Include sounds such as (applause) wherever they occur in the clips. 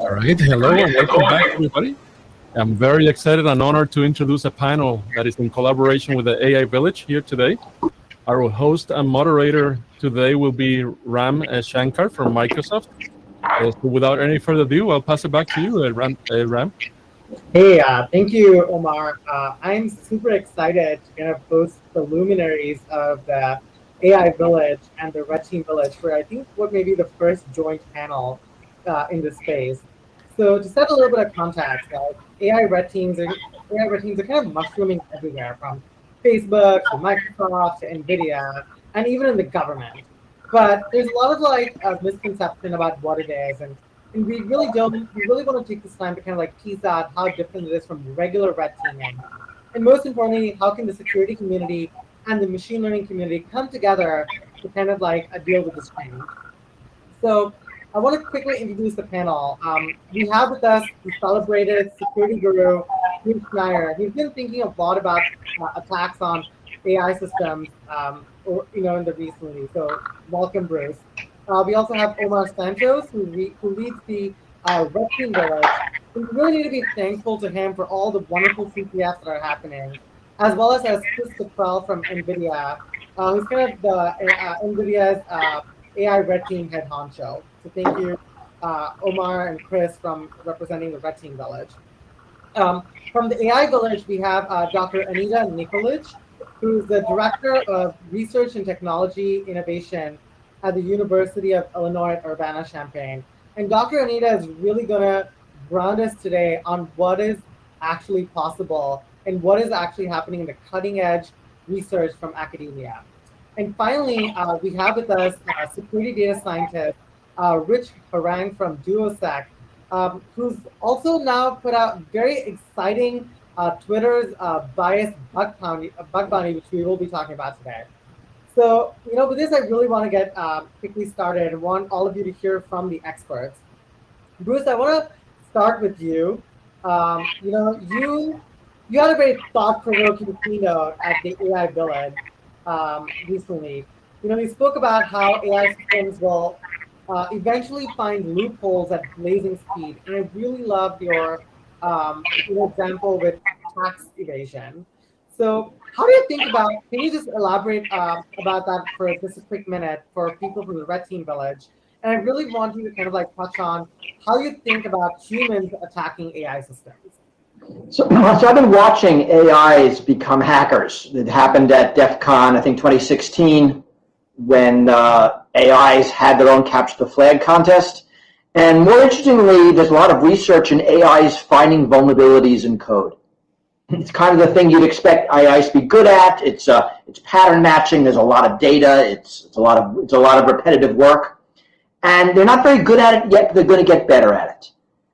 Right, hello and welcome back everybody. I'm very excited and honored to introduce a panel that is in collaboration with the AI Village here today. Our host and moderator today will be Ram Shankar from Microsoft. Uh, so without any further ado, I'll pass it back to you, uh, Ram. Uh, Ram. Hey, uh, thank you, Omar. Uh, I'm super excited to kind of host the luminaries of the AI Village and the Red Team Village for I think what may be the first joint panel uh, in this space. So to set a little bit of context, uh, AI red teams are AI red teams are kind of mushrooming everywhere, from Facebook to Microsoft to Nvidia, and even in the government. But there's a lot of like a misconception about what it is, and, and we really don't. We really want to take this time to kind of like tease out how different it is from regular red teaming, and most importantly, how can the security community and the machine learning community come together to kind of like uh, deal with this change. So I want to quickly introduce the panel. Um, we have with us the celebrated security guru, Bruce Schneier. He's been thinking a lot about uh, attacks on AI systems, um, or, you know, in the recently. So welcome, Bruce. Uh, we also have Omar Santos, who, who leads the uh, Red Team Village. we really need to be thankful to him for all the wonderful CTFs that are happening, as well as, as Chris Cottrell from NVIDIA, uh, who's kind of the uh, NVIDIA's uh, AI Red Team head honcho. So thank you, uh, Omar and Chris from representing the Red Team Village. Um, from the AI Village, we have uh, Dr. Anita Nikolich, who's the Director of Research and Technology Innovation at the University of Illinois at Urbana-Champaign. And Dr. Anita is really gonna ground us today on what is actually possible and what is actually happening in the cutting edge research from academia. And finally, uh, we have with us a security data scientist uh, Rich Harang from Duosec, um, who's also now put out very exciting uh, Twitter's uh, biased bug bounty, uh, bug bounty, which we will be talking about today. So, you know, with this, I really want to get uh, quickly started and want all of you to hear from the experts. Bruce, I want to start with you. Um, you know, you you had a very thought-provoking keynote at the AI Village um, recently. You know, you spoke about how AI systems will uh, eventually find loopholes at blazing speed. And I really loved your um, example with tax evasion. So how do you think about, can you just elaborate uh, about that for just a quick minute for people from the Red Team Village? And I really want you to kind of like touch on how you think about humans attacking AI systems. So, (clears throat) so I've been watching AIs become hackers. It happened at DEF CON, I think 2016 when uh, AIs had their own capture the flag contest. And more interestingly, there's a lot of research in AIs finding vulnerabilities in code. It's kind of the thing you'd expect AIs to be good at. It's uh, it's pattern matching. There's a lot of data. It's it's a lot of it's a lot of repetitive work, and they're not very good at it yet. They're going to get better at it.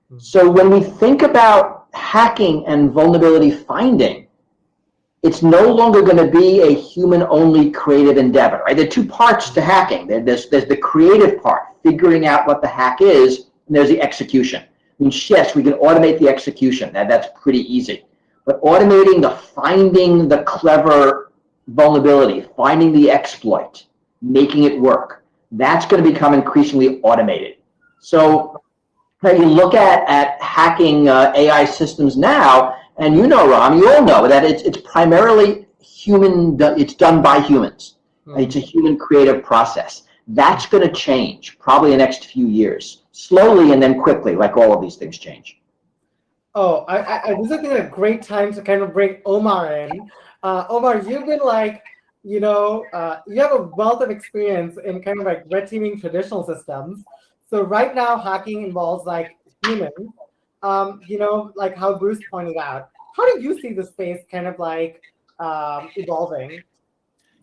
Hmm. So when we think about hacking and vulnerability finding, it's no longer going to be a human-only creative endeavor. Right? There are two parts to hacking. There's, there's the creative part, figuring out what the hack is, and there's the execution. I mean, yes, we can automate the execution. That, that's pretty easy. But automating the finding the clever vulnerability, finding the exploit, making it work, that's going to become increasingly automated. So when you look at, at hacking uh, AI systems now, and you know, Ram, you all know that it's, it's primarily human, it's done by humans. Hmm. It's a human creative process. That's going to change probably the next few years, slowly and then quickly, like all of these things change. Oh, I, I, I this is a great time to kind of bring Omar in. Uh, Omar, you've been like, you know, uh, you have a wealth of experience in kind of like red teaming traditional systems. So right now, hacking involves like humans um, you know, like how Bruce pointed out. How do you see the space kind of like um, evolving?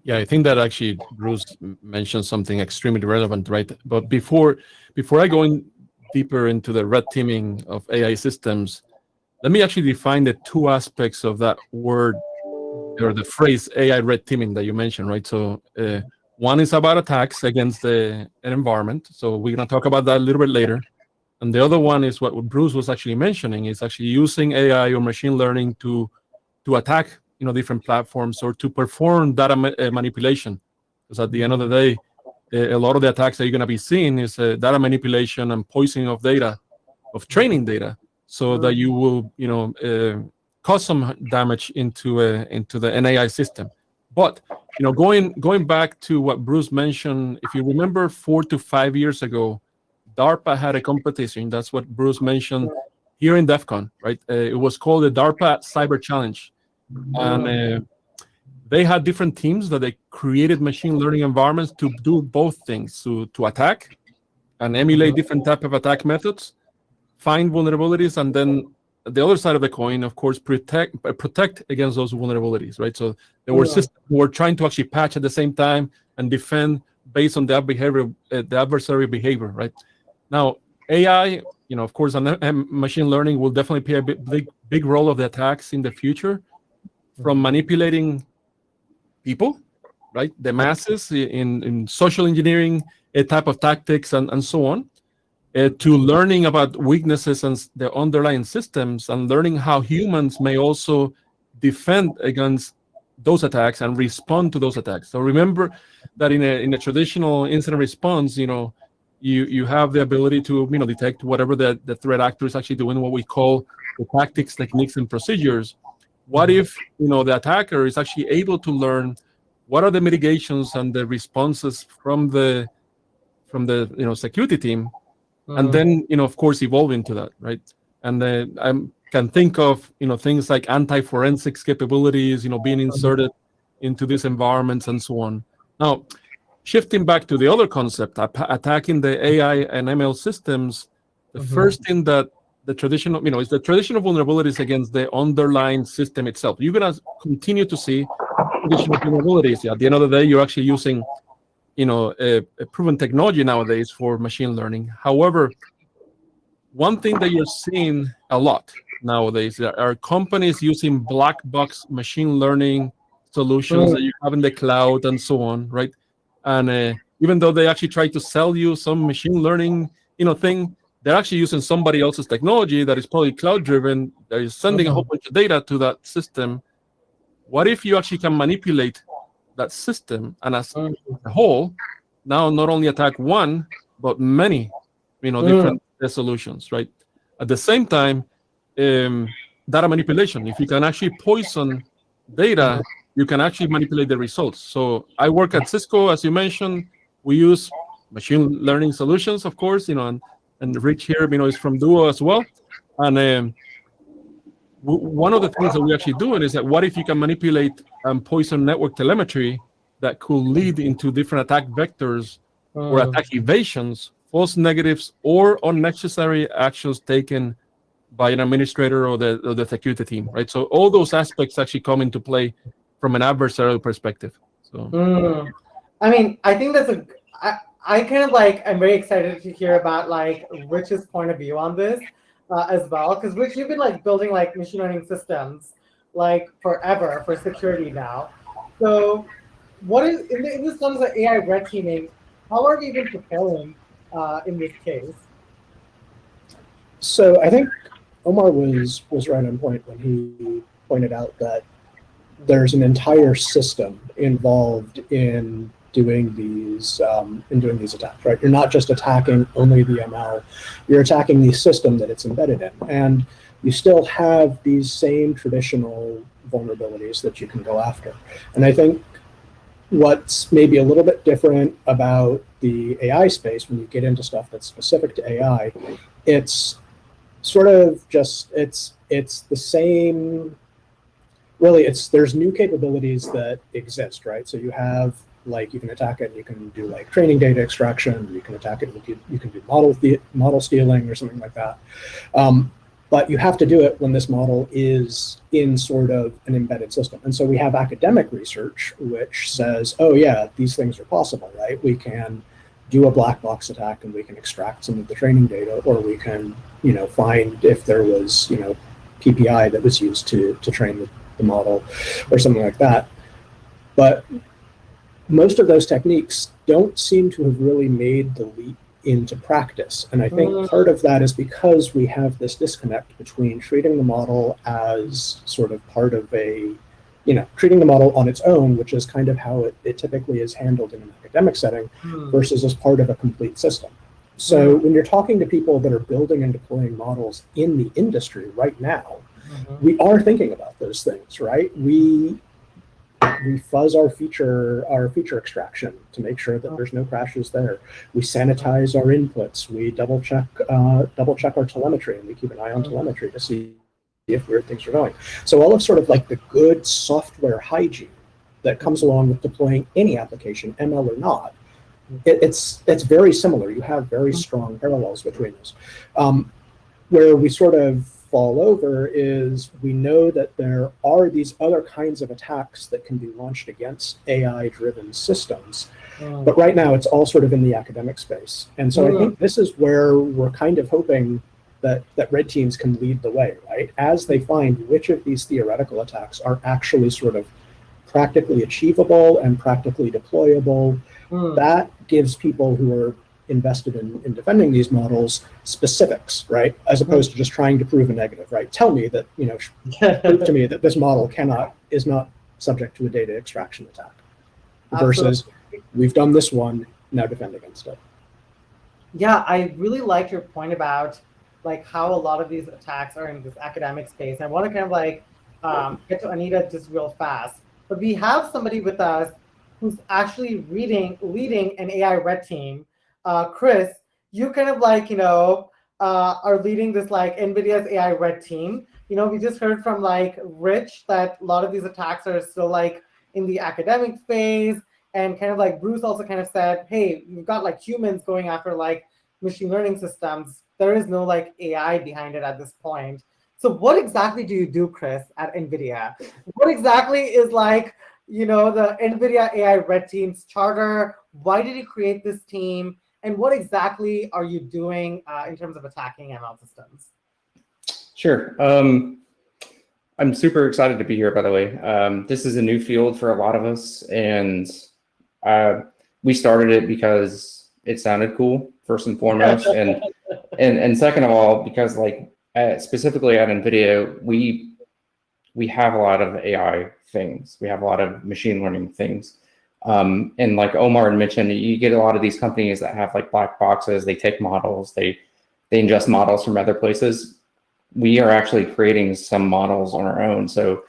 Yeah, I think that actually Bruce mentioned something extremely relevant, right? But before before I go in deeper into the red teaming of AI systems, let me actually define the two aspects of that word or the phrase AI red teaming that you mentioned, right? So uh, one is about attacks against the environment. So we're going to talk about that a little bit later. And the other one is what Bruce was actually mentioning is actually using AI or machine learning to to attack you know different platforms or to perform data ma uh, manipulation. Because at the end of the day, a lot of the attacks that you're going to be seeing is uh, data manipulation and poisoning of data of training data, so that you will, you know, uh, cause some damage into uh, into the NAI system. But you know, going going back to what Bruce mentioned, if you remember, four to five years ago, DARPA had a competition. That's what Bruce mentioned here in DEF CON, right? Uh, it was called the DARPA Cyber Challenge, and uh, they had different teams that they created machine learning environments to do both things: to to attack and emulate different type of attack methods, find vulnerabilities, and then the other side of the coin, of course, protect protect against those vulnerabilities, right? So there were Yeah. systems were trying to actually patch at the same time and defend based on that behavior, uh, the adversary behavior, right? Now, AI, you know, of course, and, machine learning will definitely play a big, big, big role of the attacks in the future, from manipulating people, right, the masses in in social engineering, a type of tactics, and and so on, uh, to learning about weaknesses and the underlying systems and learning how humans may also defend against those attacks and respond to those attacks. So remember that in a in a traditional incident response, you know, you you have the ability to you know detect whatever the, the threat actor is actually doing, what we call the tactics, techniques, and procedures. What mm-hmm. if you know the attacker is actually able to learn what are the mitigations and the responses from the from the you know security team and mm-hmm. then you know of course evolve into that right? And then i can think of you know things like anti-forensics capabilities you know being inserted into these environments and so on. Now shifting back to the other concept attacking the ai and ml systems the Mhm. first thing that the traditional you know is the traditional vulnerabilities against the underlying system itself you're going to continue to see traditional vulnerabilities at the end of the day you're actually using you know a, a proven technology nowadays for machine learning however one thing that you're seeing a lot nowadays are- are companies using black box machine learning solutions Mm. that you have in the cloud and so on right and uh, even though they actually try to sell you some machine learning you know thing they're actually using somebody else's technology that is probably cloud driven that is sending a whole bunch of data to that system what if you actually can manipulate that system and as Mm. a whole now not only attack one but many you know Mm. different uh, solutions right at the same time um, data manipulation if you can actually poison data you can actually manipulate the results so i work at cisco as you mentioned we use machine learning solutions of course you know and, and rich here you know is from duo as well and um, one of the things that we're actually doing is that what if you can manipulate and poison network telemetry that could lead into different attack vectors or Mm. attack evasions, false negatives, or unnecessary actions taken by an administrator or the, or the security team, right? So all those aspects actually come into play from an adversarial perspective. So Mm. I mean, I think that's a. I, I kind of like. I'm very excited to hear about like Rich's point of view on this uh, as well, because Rich, you've been like building like machine learning systems like forever for security now. So, what is in, the, in this terms of AI red teaming? How are we even preparing uh, in this case? So I think Omar was was right on point when he pointed out that there's an entire system involved in doing these um, in doing these attacks. Right, you're not just attacking only the ML, you're attacking the system that it's embedded in, and you still have these same traditional vulnerabilities that you can go after. And I think what's maybe a little bit different about the AI space when you get into stuff that's specific to AI, it's sort of just it's it's the same really it's there's new capabilities that exist right? So you have like you can attack it and you can do like training data extraction you can attack it and you can, you can do model the, model stealing or something like that. Um, but you have to do it when this model is in sort of an embedded system. And so we have academic research which says oh yeah these things are possible right? We can do a black box attack and we can extract some of the training data or we can you know find if there was you know ppi that was used to to train the, the model or something like that but most of those techniques don't seem to have really made the leap into practice and i think Mm. part of that is because we have this disconnect between treating the model as sort of part of a you know treating the model on its own which is kind of how it, it typically is handled in an academic setting Hmm. versus as part of a complete system. So when you're talking to people that are building and deploying models in the industry right now, Mhm. we are thinking about those things, right? We we fuzz our feature our feature extraction to make sure that there's no crashes there. We sanitize our inputs. We double check uh, double check our telemetry, and we keep an eye on telemetry to see if weird things are going. So all of sort of like the good software hygiene that comes along with deploying any application, ML or not, it, it's it's very similar. You have very strong parallels between those. Um, where we sort of fall over is we know that there are these other kinds of attacks that can be launched against AI-driven systems. Mm. But right now, it's all sort of in the academic space. And so I Mm. think this is where we're kind of hoping that, that red teams can lead the way, right? As they find which of these theoretical attacks are actually sort of practically achievable and practically deployable, Mm. that gives people who are invested in, in defending these models specifics, right? As opposed to just trying to prove a negative, right? Tell me that, you know, prove to me that this model cannot, is not subject to a data extraction attack. Versus, we've done this one, now defend against it. Yeah, I really like your point about like how a lot of these attacks are in this academic space. I want to kind of like um, get to Anita just real fast. But we have somebody with us who's actually reading, leading an AI red team. Uh, Chris, you kind of like, you know, uh, are leading this like NVIDIA's AI red team. You know, we just heard from like Rich that a lot of these attacks are still like in the academic phase. And kind of like Bruce also kind of said, hey, you've got like humans going after like machine learning systems. There is no like AI behind it at this point. So what exactly do you do, Chris, at NVIDIA? What exactly is like, you know, the NVIDIA AI Red Team's charter? Why did you create this team? And what exactly are you doing uh, in terms of attacking ML systems? Sure. Um, I'm super excited to be here, by the way. Um, this is a new field for a lot of us, and uh, we started it because it sounded cool, first and foremost, (laughs) and and and second of all, because like uh, specifically at NVIDIA, we we have a lot of AI things. We have a lot of machine learning things. Um, and like Omar mentioned, you get a lot of these companies that have like black boxes. They take models, they they ingest models from other places. We are actually creating some models on our own. So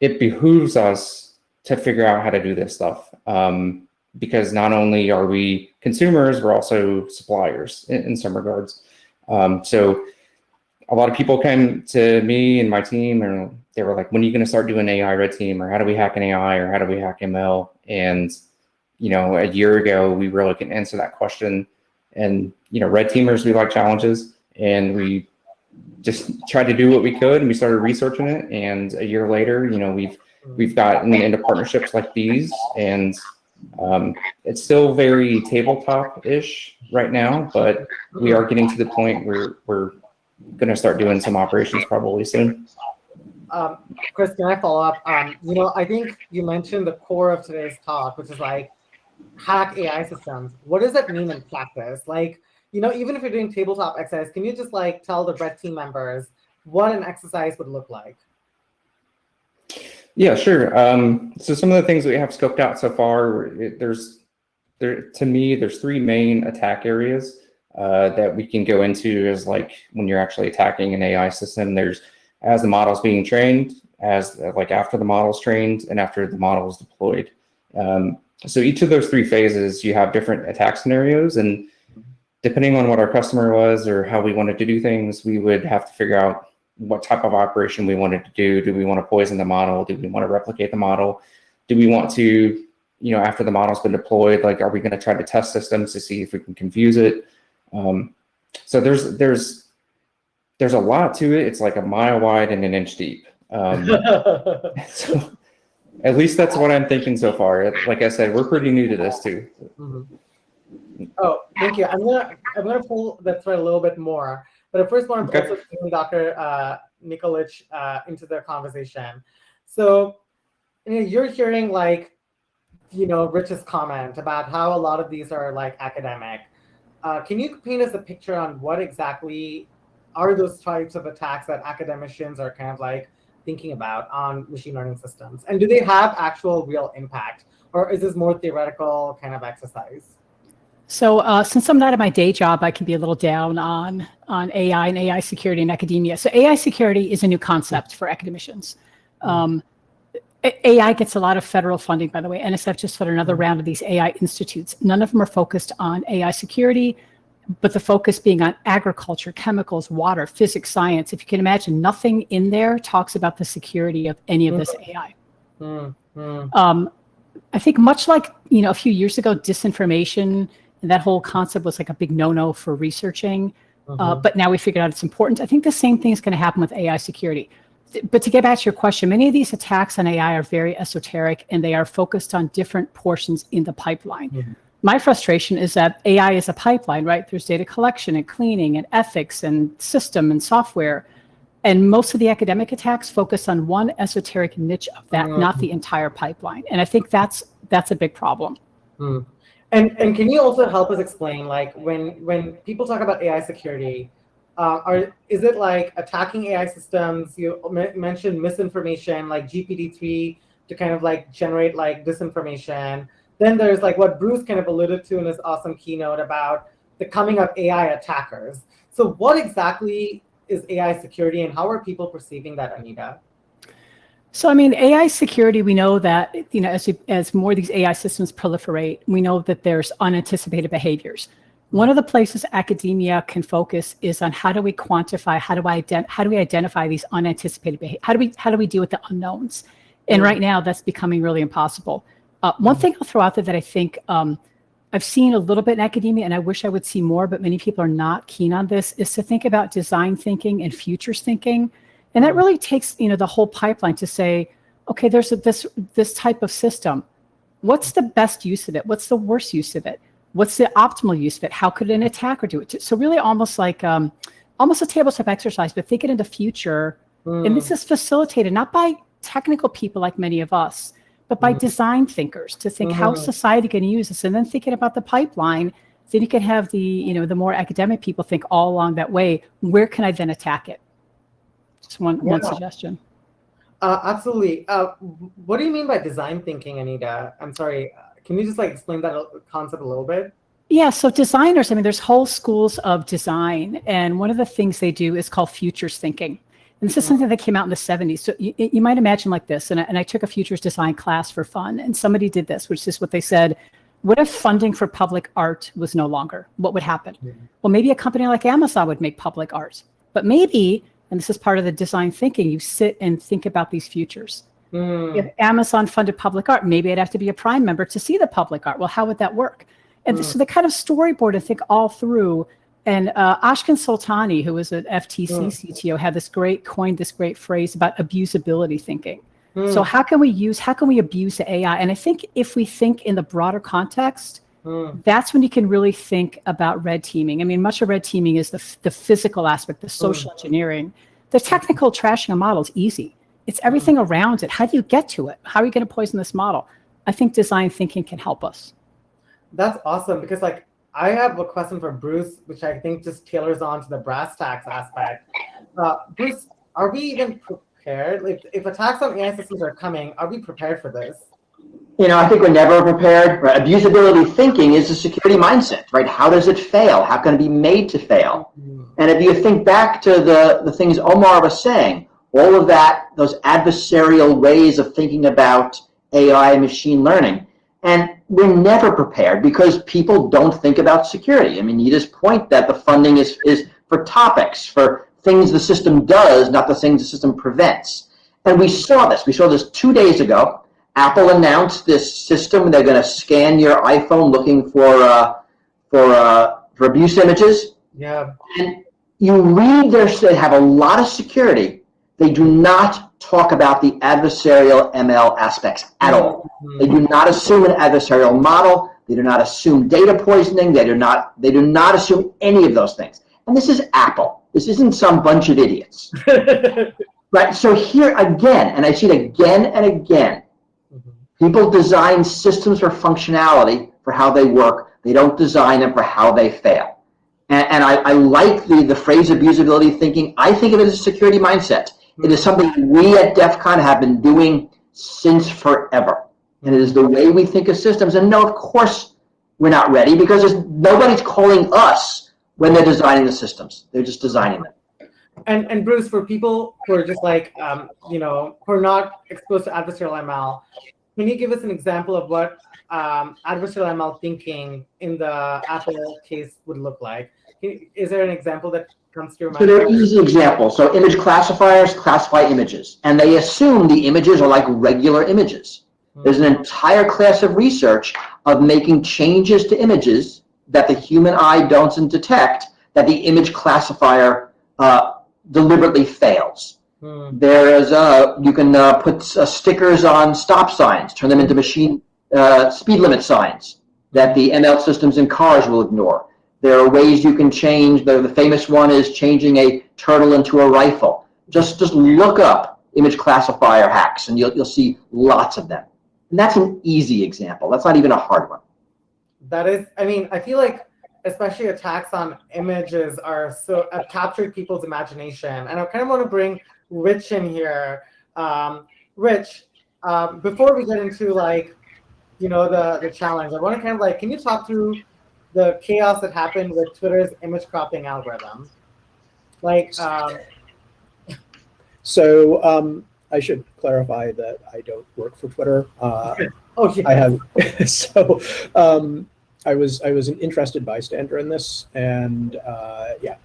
it behooves us to figure out how to do this stuff. Um, because not only are we consumers, we're also suppliers in, in some regards. Um, so a lot of people came to me and my team and they were like, when are you going to start doing AI red team or how do we hack an AI or how do we hack ML? And, you know, a year ago, we really couldn't answer that question. And, you know, red teamers, we like challenges and we just tried to do what we could and we started researching it. And a year later, you know, we've, we've gotten into partnerships like these and um, it's still very tabletop-ish right now, but we are getting to the point where we're going to start doing some operations probably soon. Um, Chris, can I follow up? Um, you know, I think you mentioned the core of today's talk, which is like hack AI systems. What does that mean in practice? Like, you know, even if you're doing tabletop exercise, can you just like tell the red team members what an exercise would look like? Yeah, sure. Um, so some of the things that we have scoped out so far, it, there's there to me, there's three main attack areas uh, that we can go into is like when you're actually attacking an AI system. There's as the model's being trained, as like after the model's trained, and after the model is deployed. Um, so each of those three phases, you have different attack scenarios, and depending on what our customer was or how we wanted to do things, we would have to figure out what type of operation we wanted to do. Do we want to poison the model? Do we want to replicate the model? Do we want to, you know, after the model's been deployed, like, are we going to try to test systems to see if we can confuse it? Um, so there's there's there's a lot to it. It's like a mile wide and an inch deep. Um, (laughs) so at least that's what I'm thinking so far. Like I said, we're pretty new to this too. Mhm. Oh, thank you. I'm gonna I'm gonna pull that thread a little bit more, but I first want to Okay. also bring Dr. Uh, Nikolich uh, into the conversation. So, you know, you're hearing like, you know, Rich's comment about how a lot of these are like academic. Uh, can you paint us a picture on what exactly are those types of attacks that academicians are kind of like thinking about on machine learning systems? And do they have actual real impact? Or is this more theoretical kind of exercise? So uh, since I'm not at my day job, I can be a little down on on AI and AI security in academia. So AI security is a new concept for academicians. Um, AI gets a lot of federal funding, by the way. NSF just put another round of these AI institutes. None of them are focused on AI security, but the focus being on agriculture, chemicals, water, physics, science. If you can imagine, nothing in there talks about the security of any of this AI. Mm, mm, Um, I think much like, you know, a few years ago, disinformation and that whole concept was like a big no-no for researching. Uh, mhm. but now we figured out it's important. I think the same thing is going to happen with AI security. But to get back to your question, many of these attacks on AI are very esoteric and they are focused on different portions in the pipeline. Mhm. My frustration is that AI is a pipeline, right? There's data collection and cleaning and ethics and system and software. And most of the academic attacks focus on one esoteric niche of that, not the entire pipeline. And I think that's that's a big problem. Mm. And and can you also help us explain, like, when when people talk about AI security, uh, are is it like attacking AI systems? You mentioned misinformation, like GPT-3 to kind of like generate like disinformation. Then there's like what Bruce kind of alluded to in his awesome keynote about the coming of AI attackers. So what exactly is AI security, and how are people perceiving that, Anita? So, I mean, AI security, we know that, you know, as, you, as more of these AI systems proliferate, we know that there's unanticipated behaviors. One of the places academia can focus is on how do we quantify, how do I ident- how do we identify these unanticipated behaviors? How do we how do we deal with the unknowns? And right now, that's becoming really impossible. Uh, one thing I'll throw out there that I think um, I've seen a little bit in academia, and I wish I would see more, but many people are not keen on this, is to think about design thinking and futures thinking. And that really takes, you know, the whole pipeline to say, okay, there's a, this this type of system. What's the best use of it? What's the worst use of it? What's the optimal use of it? How could an attacker do it? So really, almost like um, almost a tabletop exercise, but think it in the future. And this is facilitated not by technical people like many of us, but by Mhm. design thinkers to think how Mhm. society can use this, and then thinking about the pipeline. Then you can have the you know the more academic people think all along that way. Where can I then attack it? Just one one suggestion. Uh, absolutely. Uh, what do you mean by design thinking, Anita? I'm sorry. uh, Can you just like explain that uh, concept a little bit? Yeah, so designers, I mean, there's whole schools of design, and one of the things they do is called futures thinking. And this is something that came out in the 70s. So you, you might imagine like this, and I, and I took a futures design class for fun, and somebody did this, which is what they said, what if funding for public art was no longer? What would happen? Well, maybe a company like Amazon would make public art, but maybe, and this is part of the design thinking, you sit and think about these futures. Hmm. If Amazon funded public art, maybe I'd have to be a Prime member to see the public art. Well, how would that work? And Mm. so they kind of storyboard and think all through. And uh, Ashkan Soltani, who was an FTC Mm. CTO, had this great coined this great phrase about abusability thinking. Hmm. So how can we use how can we abuse the AI? And I think if we think in the broader context, Hmm. that's when you can really think about red teaming. I mean, much of red teaming is the, the physical aspect, the social engineering. The technical trashing a model is easy. It's everything around it. How do you get to it? How are you going to poison this model? I think design thinking can help us. That's awesome because like I have a question for Bruce, which I think just tailors on to the brass tacks aspect. Uh, Bruce, are we even prepared? If, if attacks on AI systems are coming, are we prepared for this? You know, I think we're never prepared. Right? Abusability thinking is a security mindset, right? How does it fail? How can it be made to fail? And if you think back to the, the things Omar was saying, all of that, those adversarial ways of thinking about AI and machine learning, and we're never prepared because people don't think about security. I mean, Nita's point that the funding is, is for topics, for things the system does, not the things the system prevents. And we saw this. We saw this two days ago. Apple announced this system. They're going to scan your iPhone looking for uh, for uh, for abuse images. Yeah. And you read their, they have a lot of security. They do not talk about the adversarial ML aspects at all. Hmm. They do not assume an adversarial model. They do not assume data poisoning. They do not, they do not assume any of those things. And this is Apple. This isn't some bunch of idiots. (laughs) Right? So here again, and I see it again and again, Mhm. people design systems for functionality for how they work. They don't design them for how they fail. And, and I, I like the, the phrase abusability thinking. I think of it as a security mindset. It is something we at DEF CON have been doing since forever. And it is the way we think of systems. And no, of course, we're not ready because nobody's calling us when they're designing the systems. They're just designing them. And and Bruce, for people who are just like um, you know who are not exposed to adversarial ML, can you give us an example of what um, adversarial ML thinking in the Apple case would look like? Is there an example that comes your mind? So they're easy examples. So image classifiers classify images, and they assume the images are like regular images. There's an entire class of research of making changes to images that the human eye doesn't detect that the image classifier uh, deliberately fails. Hmm. There is uh, you can uh, put uh, stickers on stop signs, turn them into machine uh, speed limit signs that the ML systems in cars will ignore. There are ways you can change. The, the famous one is changing a turtle into a rifle. Just just look up image classifier hacks, and you'll you'll see lots of them. And that's an easy example. That's not even a hard one. That is, I mean, I feel like especially attacks on images are so have captured people's imagination. And I kind of want to bring Rich in here. Um, Rich, um, before we get into like, you know, the the challenge, I want to kind of like, can you talk through the chaos that happened with Twitter's image cropping algorithm? Like, um, (laughs) So um, I should clarify that I don't work for Twitter. Uh, (laughs) oh I have (laughs) so um, I was I was an interested bystander in this, and uh, yeah,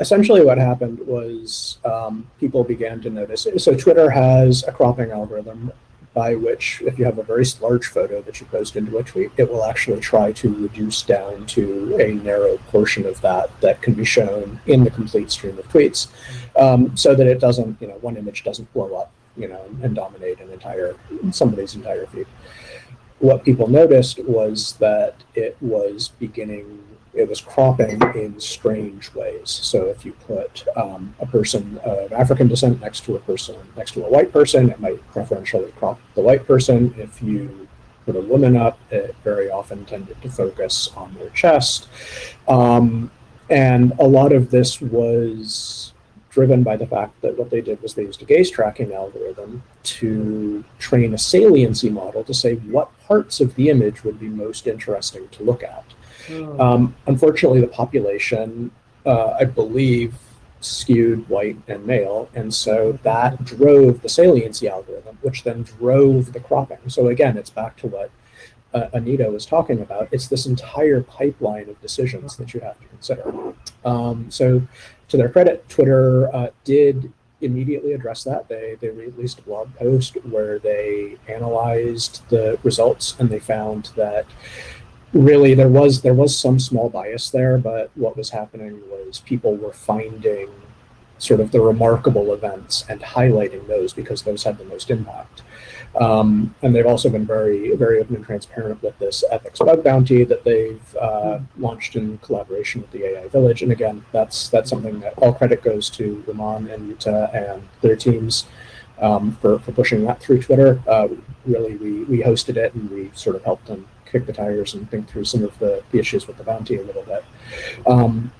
essentially what happened was um, people began to notice. So Twitter has a cropping algorithm by which, if you have a very large photo that you post into a tweet, it will actually try to reduce down to a narrow portion of that that can be shown in the complete stream of tweets, um, so that it doesn't, you know, one image doesn't blow up, you know, and dominate an entire somebody's entire feed. What people noticed was that it was beginning, it was cropping in strange ways. So if you put um, a person of African descent next to a person, next to a white person, it might preferentially crop the white person. If you put a woman up, it very often tended to focus on their chest. Um, and a lot of this was driven by the fact that what they did was they used a gaze tracking algorithm to train a saliency model to say what parts of the image would be most interesting to look at. Hmm. Um, unfortunately, the population, uh, I believe, skewed white and male, and so that drove the saliency algorithm, which then drove the cropping. So again, it's back to what uh, Anita was talking about. It's this entire pipeline of decisions that you have to consider. Um, so to their credit, Twitter uh, did immediately address that. They, they released a blog post where they analyzed the results and they found that really there was there was some small bias there, but what was happening was people were finding sort of the remarkable events and highlighting those because those had the most impact. Um, and they've also been very, very open and transparent with this ethics bug bounty that they've uh, launched in collaboration with the AI Village. And again, that's that's something that all credit goes to Rumman and Jutta and their teams um, for, for pushing that through Twitter. Uh, really, we, we hosted it and we sort of helped them kick the tires and think through some of the, the issues with the bounty a little bit. Um,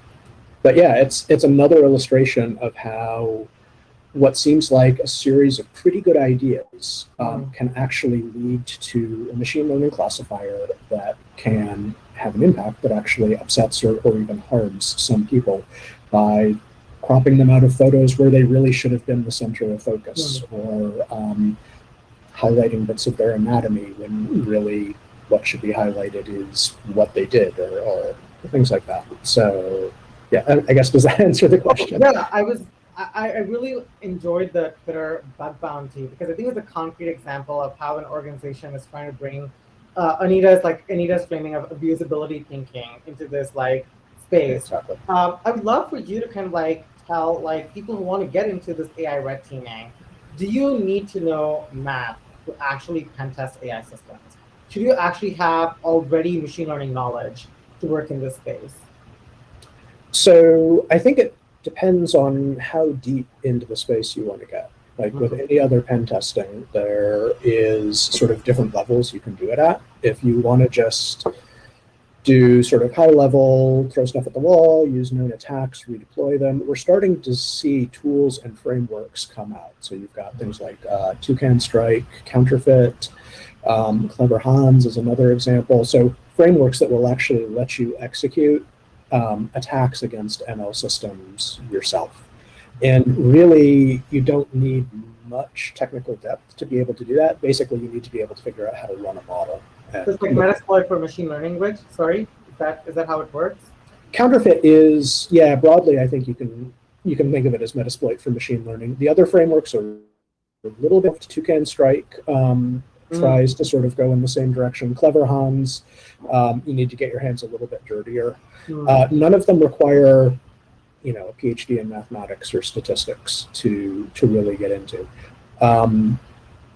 but yeah, it's it's another illustration of how what seems like a series of pretty good ideas um, can actually lead to a machine learning classifier that can have an impact that actually upsets or, or even harms some people by cropping them out of photos where they really should have been the center of focus or um, highlighting bits of their anatomy when really what should be highlighted is what they did or, or things like that. So yeah, I, I guess does that (laughs) answer the question? Yeah, I was. I, I really enjoyed the Twitter bug bounty because I think it's a concrete example of how an organization is trying to bring uh, Anita's like Anita's framing of abusability thinking into this like space. Exactly. Um, I would love for you to kind of like tell like people who want to get into this AI red teaming. Do you need to know math to actually pen test AI systems? Should you actually have already machine learning knowledge to work in this space? So I think it depends on how deep into the space you want to get. Like with any other pen testing, there is sort of different levels you can do it at. If you want to just do sort of high level, throw stuff at the wall, use known attacks, redeploy them, we're starting to see tools and frameworks come out. So you've got things like uh, Toucan Strike, Counterfit, um, Clever Hans is another example. So frameworks that will actually let you execute um, attacks against ML systems yourself. And really, you don't need much technical depth to be able to do that. Basically, you need to be able to figure out how to run a model. So it's like Metasploit for machine learning, which, sorry, is that, is that how it works? Counterfit is, yeah, broadly, I think you can you can think of it as Metasploit for machine learning. The other frameworks are a little bit Toucan Strike um, Mm. tries to sort of go in the same direction. Clever Hans, um, you need to get your hands a little bit dirtier. Hmm. Uh, none of them require, you know, a PhD in mathematics or statistics to to really get into. Um,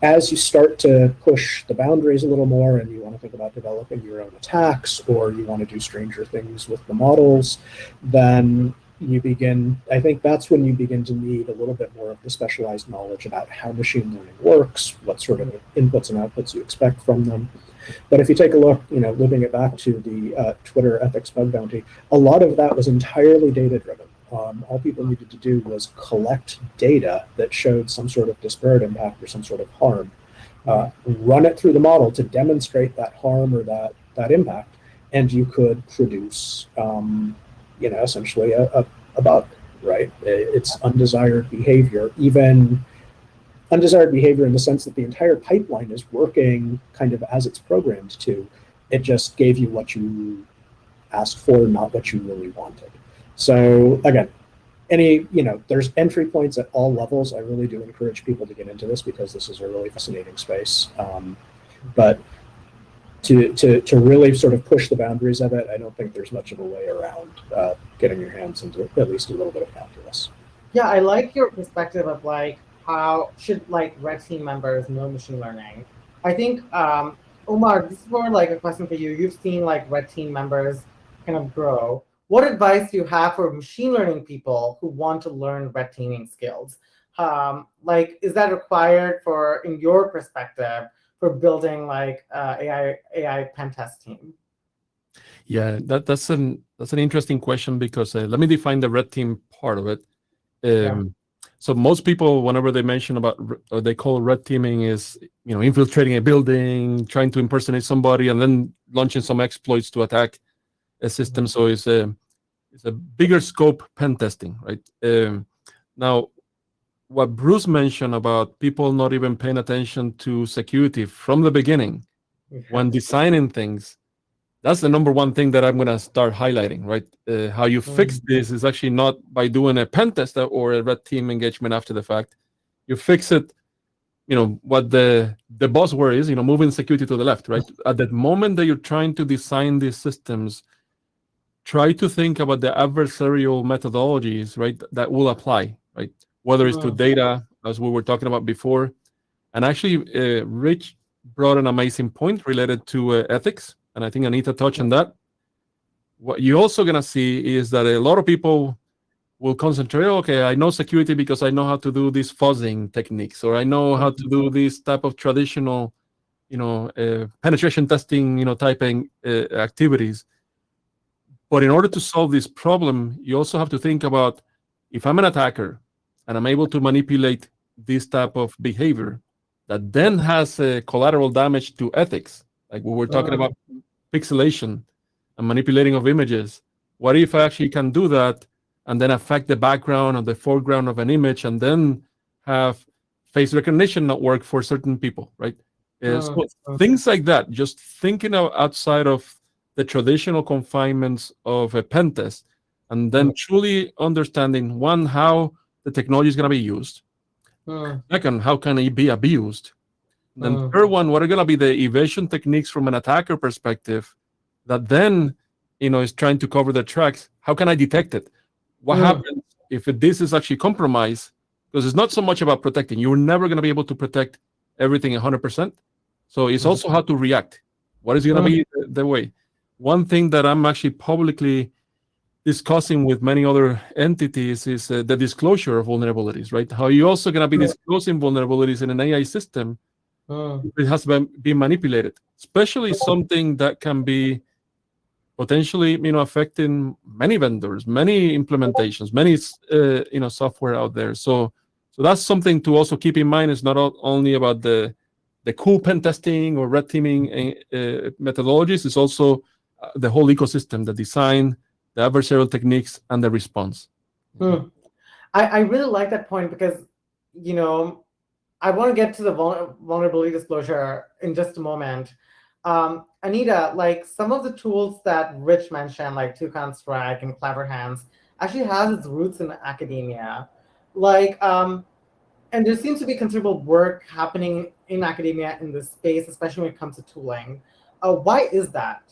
as you start to push the boundaries a little more, and you want to think about developing your own attacks, or you want to do stranger things with the models, then you begin. I think that's when you begin to need a little bit more of the specialized knowledge about how machine learning works, what sort of inputs and outputs you expect from them. But if you take a look, you know, living it back to the uh, Twitter ethics bug bounty, a lot of that was entirely data driven. Um, all people needed to do was collect data that showed some sort of disparate impact or some sort of harm, uh, run it through the model to demonstrate that harm or that that impact, and you could produce, um, you know, essentially a, a, a bug, right? It's undesired behavior, even undesired behavior in the sense that the entire pipeline is working kind of as it's programmed to. It just gave you what you asked for, not what you really wanted. So again, any, you know, there's entry points at all levels. I really do encourage people to get into this because this is a really fascinating space. Um, but to, to, to really sort of push the boundaries of it, I don't think there's much of a way around uh, getting your hands into at least a little bit of calculus. Yeah, I like your perspective of like how should like red team members know machine learning. I think um, Omar, this is more like a question for you. You've seen like red team members kind of grow. What advice do you have for machine learning people who want to learn red teaming skills? Um, like, is that required for, in your perspective, for building like uh, AI AI pen test team? Yeah, that, that's an that's an interesting question because uh, let me define the red team part of it. Um, Yeah. So most people, whenever they mention about or they call red teaming, is you know infiltrating a building, trying to impersonate somebody, and then launching some exploits to attack a system. So it's a it's a bigger scope pen testing, right? Um, now, what Bruce mentioned about people not even paying attention to security from the beginning when designing things that's the number one thing that i'm going to start highlighting right? Uh, how you fix this is actually not by doing a pen test or a red team engagement after the fact. You fix it you know what the the buzzword is you know moving security to the left right? At that moment that you're trying to design these systems try to think about the adversarial methodologies right that will apply right whether it's to Mm. data as we were talking about before. And actually uh, rich brought an amazing point related to uh, ethics and i think anita touched on that. What you're also going to see is that a lot of people will concentrate okay i know security because i know how to do these fuzzing techniques or i know how to do this type of traditional you know uh, penetration testing you know typing uh, activities. But in order to solve this problem you also have to think about if i'm an attacker and i'm able to manipulate this type of behavior that then has a collateral damage to ethics like we were talking Uh. about pixelation and manipulating of images what if i actually can do that and then affect the background or the foreground of an image and then have face recognition not work for certain people right Uh, Uh, so uh. things like that just thinking of outside of the traditional confinements of a pen test and then truly understanding one how the technology is going to be used. Hmm, second how can it be abused? Then Mm. third one what are going to be the evasion techniques from an attacker perspective that then you know is trying to cover the tracks? How can i detect it? What Mm. happens if this is actually compromised? Because it's not so much about protecting. You're never going to be able to protect everything 100% so it's Mm. also how to react. What is going to be the, the way? One thing that i'm actually publicly discussing with many other entities is uh, the disclosure of vulnerabilities right how you also going to be Yeah. disclosing vulnerabilities in an ai system hmm, it has been, been manipulated, especially something that can be potentially, you know, affecting many vendors, many implementations, many, uh, you know, software out there. So, so that's something to also keep in mind. It's not only about the the cool pen testing or red teaming uh, uh, methodologies It's also uh, the whole ecosystem, the design, the adversarial techniques, and the response. Hmm. I, I really like that point because, you know, I want to get to the vul vulnerability disclosure in just a moment. Um, Anita, like some of the tools that Rich mentioned, like Toucan Strike and Clever Hans, actually has its roots in academia. Like, um, and there seems to be considerable work happening in academia in this space, especially when it comes to tooling. Uh, why is that?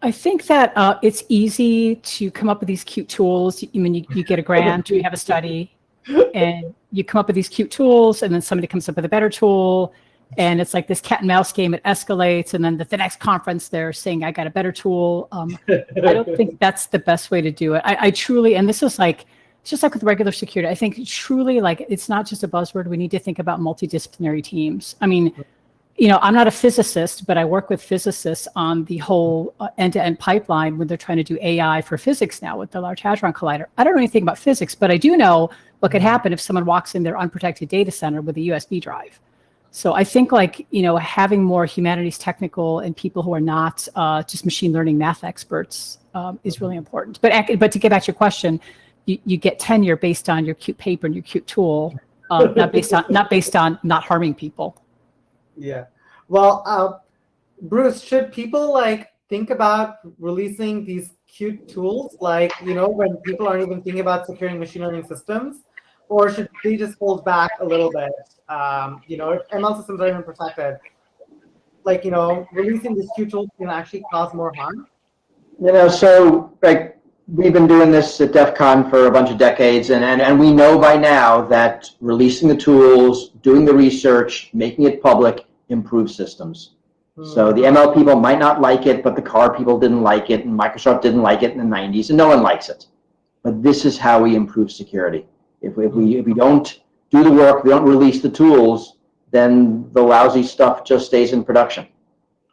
I think that uh, it's easy to come up with these cute tools. I mean, you, you get a grant, or you have a study, and you come up with these cute tools, and then somebody comes up with a better tool, and it's like this cat and mouse game. It escalates, and then at the next conference, they're saying, "I got a better tool." Um, I don't think (laughs) that's the best way to do it. I, I truly, and this is like it's just like with regular security. I think truly, like it's not just a buzzword. We need to think about multidisciplinary teams. I mean you know, I'm not a physicist, but I work with physicists on the whole uh, end-to-end pipeline when they're trying to do AI for physics now with the Large Hadron Collider. I don't know anything about physics, but I do know what could happen if someone walks in their unprotected data center with a USB drive. So I think like, you know, having more humanities technical and people who are not uh, just machine learning math experts um, is really important. But, but to get back to your question, you, you get tenure based on your cute paper and your cute tool, uh, not based on not based on not harming people. Yeah. Well, uh, Bruce, should people like think about releasing these cute tools, like, you know, when people aren't even thinking about securing machine learning systems? Or should they just hold back a little bit? Um, you know, if ML systems are even protected, like, you know, releasing these cute tools can actually cause more harm? You know, so like we've been doing this at DEF CON for a bunch of decades, and, and, and we know by now that releasing the tools, doing the research, making it public improves systems. So the ML people might not like it, but the car people didn't like it, and Microsoft didn't like it in the 90s, and no one likes it. But this is how we improve security. If we, if we, if we don't do the work, we don't release the tools, then the lousy stuff just stays in production.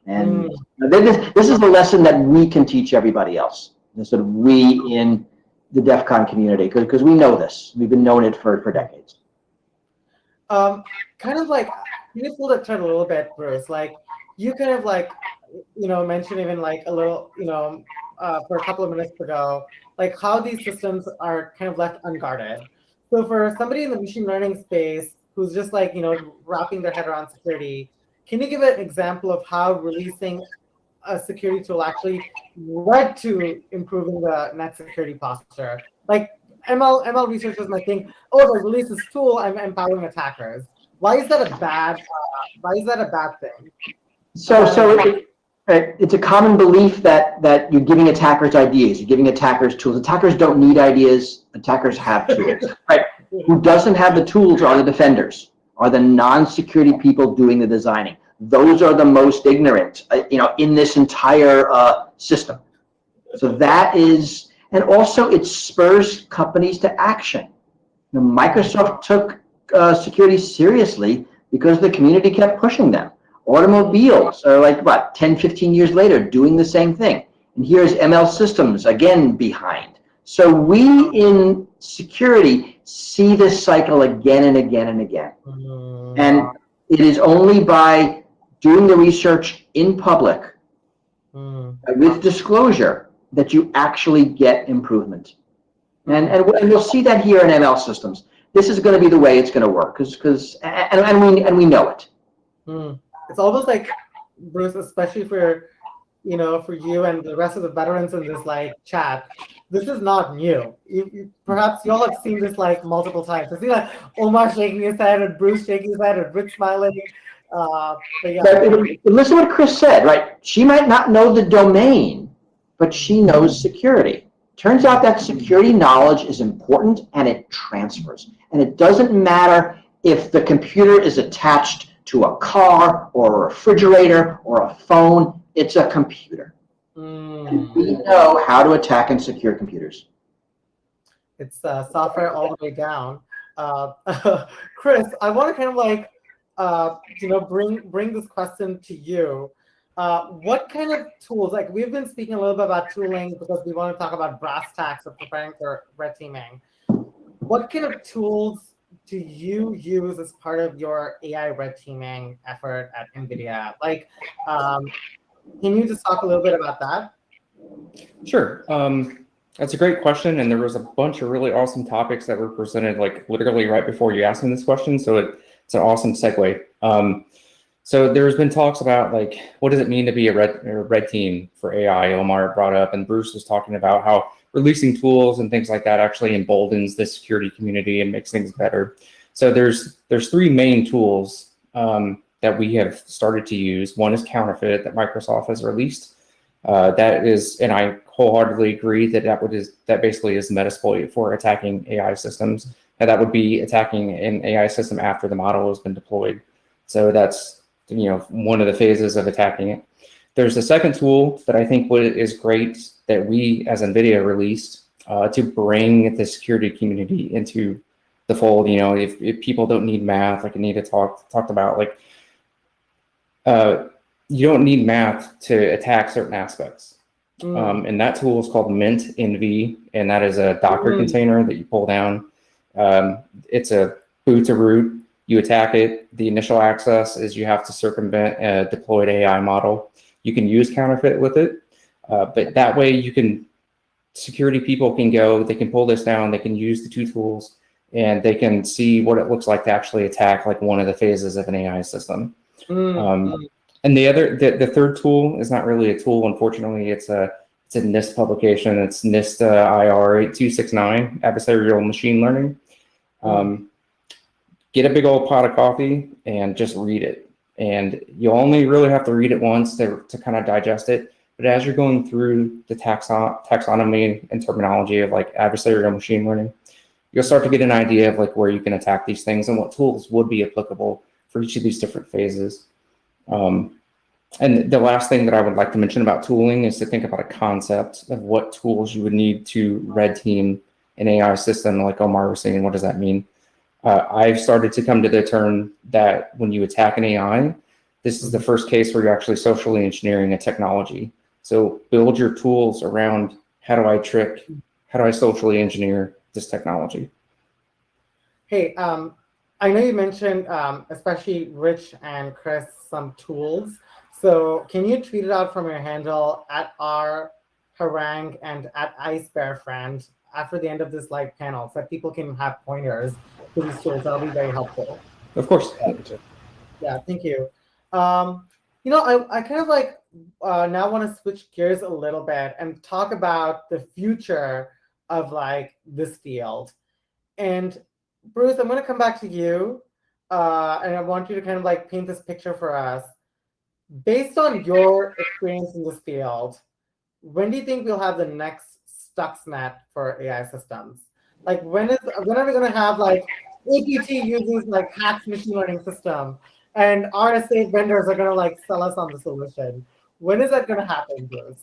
And this, this is the lesson that we can teach everybody else this sort of we in the DEF CON community, because we know this. We've been knowing it for, for decades. Um, kind of like, you pull that thread a little bit, Bruce? Like, you kind of like, you know, mentioned even like a little, you know, uh, for a couple of minutes ago, like how these systems are kind of left unguarded. So for somebody in the machine learning space who's just like, you know, wrapping their head around security, can you give an example of how releasing a security tool actually led to improving the net security posture. Like ML ML researchers might think, oh, if I release this tool, I'm empowering attackers. Why is that a bad? Uh, why is that a bad thing? So so it, it's a common belief that that you're giving attackers ideas, you're giving attackers tools. Attackers don't need ideas. Attackers have tools. (laughs) right? Who doesn't have the tools are the defenders, are the non-security people doing the designing those are the most ignorant, uh, you know, in this entire uh, system. So that is, and also it spurs companies to action. You know, Microsoft took uh, security seriously because the community kept pushing them. Automobiles are like, what, 10, 15 years later doing the same thing. And here's ML Systems, again, behind. So we in security see this cycle again and again and again. And it is only by doing the research in public mm. with disclosure that you actually get improvement. And, and, and we'll see that here in ML systems. This is going to be the way it's going to work because because and, and we and we know it. Mm. It's almost like Bruce, especially for you know for you and the rest of the veterans in this like chat. This is not new. You, you, perhaps you all have seen this like multiple times. I see like Omar shaking his head and Bruce shaking his head and Rich smiling. Uh, but yeah. but listen to what Chris said, right? She might not know the domain, but she knows security. Turns out that security knowledge is important and it transfers. And it doesn't matter if the computer is attached to a car or a refrigerator or a phone, it's a computer. Mm. And we know how to attack and secure computers. It's uh, software all the way down. Uh, (laughs) Chris, I want to kind of like uh, you know, bring bring this question to you. Uh, what kind of tools, like we've been speaking a little bit about tooling because we want to talk about brass tacks of preparing for red teaming. What kind of tools do you use as part of your AI red teaming effort at NVIDIA? Like, um, can you just talk a little bit about that? Sure. Um, that's a great question, and there was a bunch of really awesome topics that were presented, like literally right before you asked me this question. So it, it's an awesome segue. Um, so there's been talks about like what does it mean to be a red a red team for AI? Omar brought up, and Bruce was talking about how releasing tools and things like that actually emboldens the security community and makes things better. So there's there's three main tools um, that we have started to use. One is Counterfit that Microsoft has released. Uh, that is, and I wholeheartedly agree that that would is that basically is Metasploit for attacking AI systems. And that would be attacking an AI system after the model has been deployed. So that's you know one of the phases of attacking it. There's a second tool that I think is great that we as NVIDIA released uh, to bring the security community into the fold. You know, if, if people don't need math, like Anita talked talked about, like uh, you don't need math to attack certain aspects. Mm. Um, and that tool is called MintNV, and that is a Docker mm. container that you pull down. Um, it's a boot to root. You attack it. The initial access is you have to circumvent a deployed AI model. You can use Counterfit with it, uh, but that way you can, security people can go, they can pull this down, they can use the two tools, and they can see what it looks like to actually attack like one of the phases of an AI system. Mm, um, mm. and the other, the, the third tool is not really a tool, unfortunately. It's a it's a NIST publication. It's NIST uh, IR 8269, Adversarial Machine Learning. Mm. Um, get a big old pot of coffee and just read it. And you only really have to read it once to, to kind of digest it. But as you're going through the taxon taxonomy and terminology of like adversarial machine learning, you'll start to get an idea of like where you can attack these things and what tools would be applicable for each of these different phases. Um, and the last thing that I would like to mention about tooling is to think about a concept of what tools you would need to red team an AI system, like Omar was saying, what does that mean? Uh, I've started to come to the term that when you attack an AI, this is the first case where you're actually socially engineering a technology. So build your tools around how do I trick, how do I socially engineer this technology? Hey, um, I know you mentioned, um, especially Rich and Chris, some tools. So can you tweet it out from your handle at r harangue and at icebearfriend after the end of this live panel so that people can have pointers these tools? That'll be very helpful. Of course. Yeah, thank you. Um, you know, I, I kind of like uh, now want to switch gears a little bit and talk about the future of like this field. And Bruce, I'm going to come back to you. Uh, and I want you to kind of like paint this picture for us. Based on your experience in this field, when do you think we'll have the next Stuxnet for AI systems? Like when is when are we going to have like APT uses like HACS machine learning system and RSA vendors are going to like sell us on the solution? When is that going to happen, Bruce?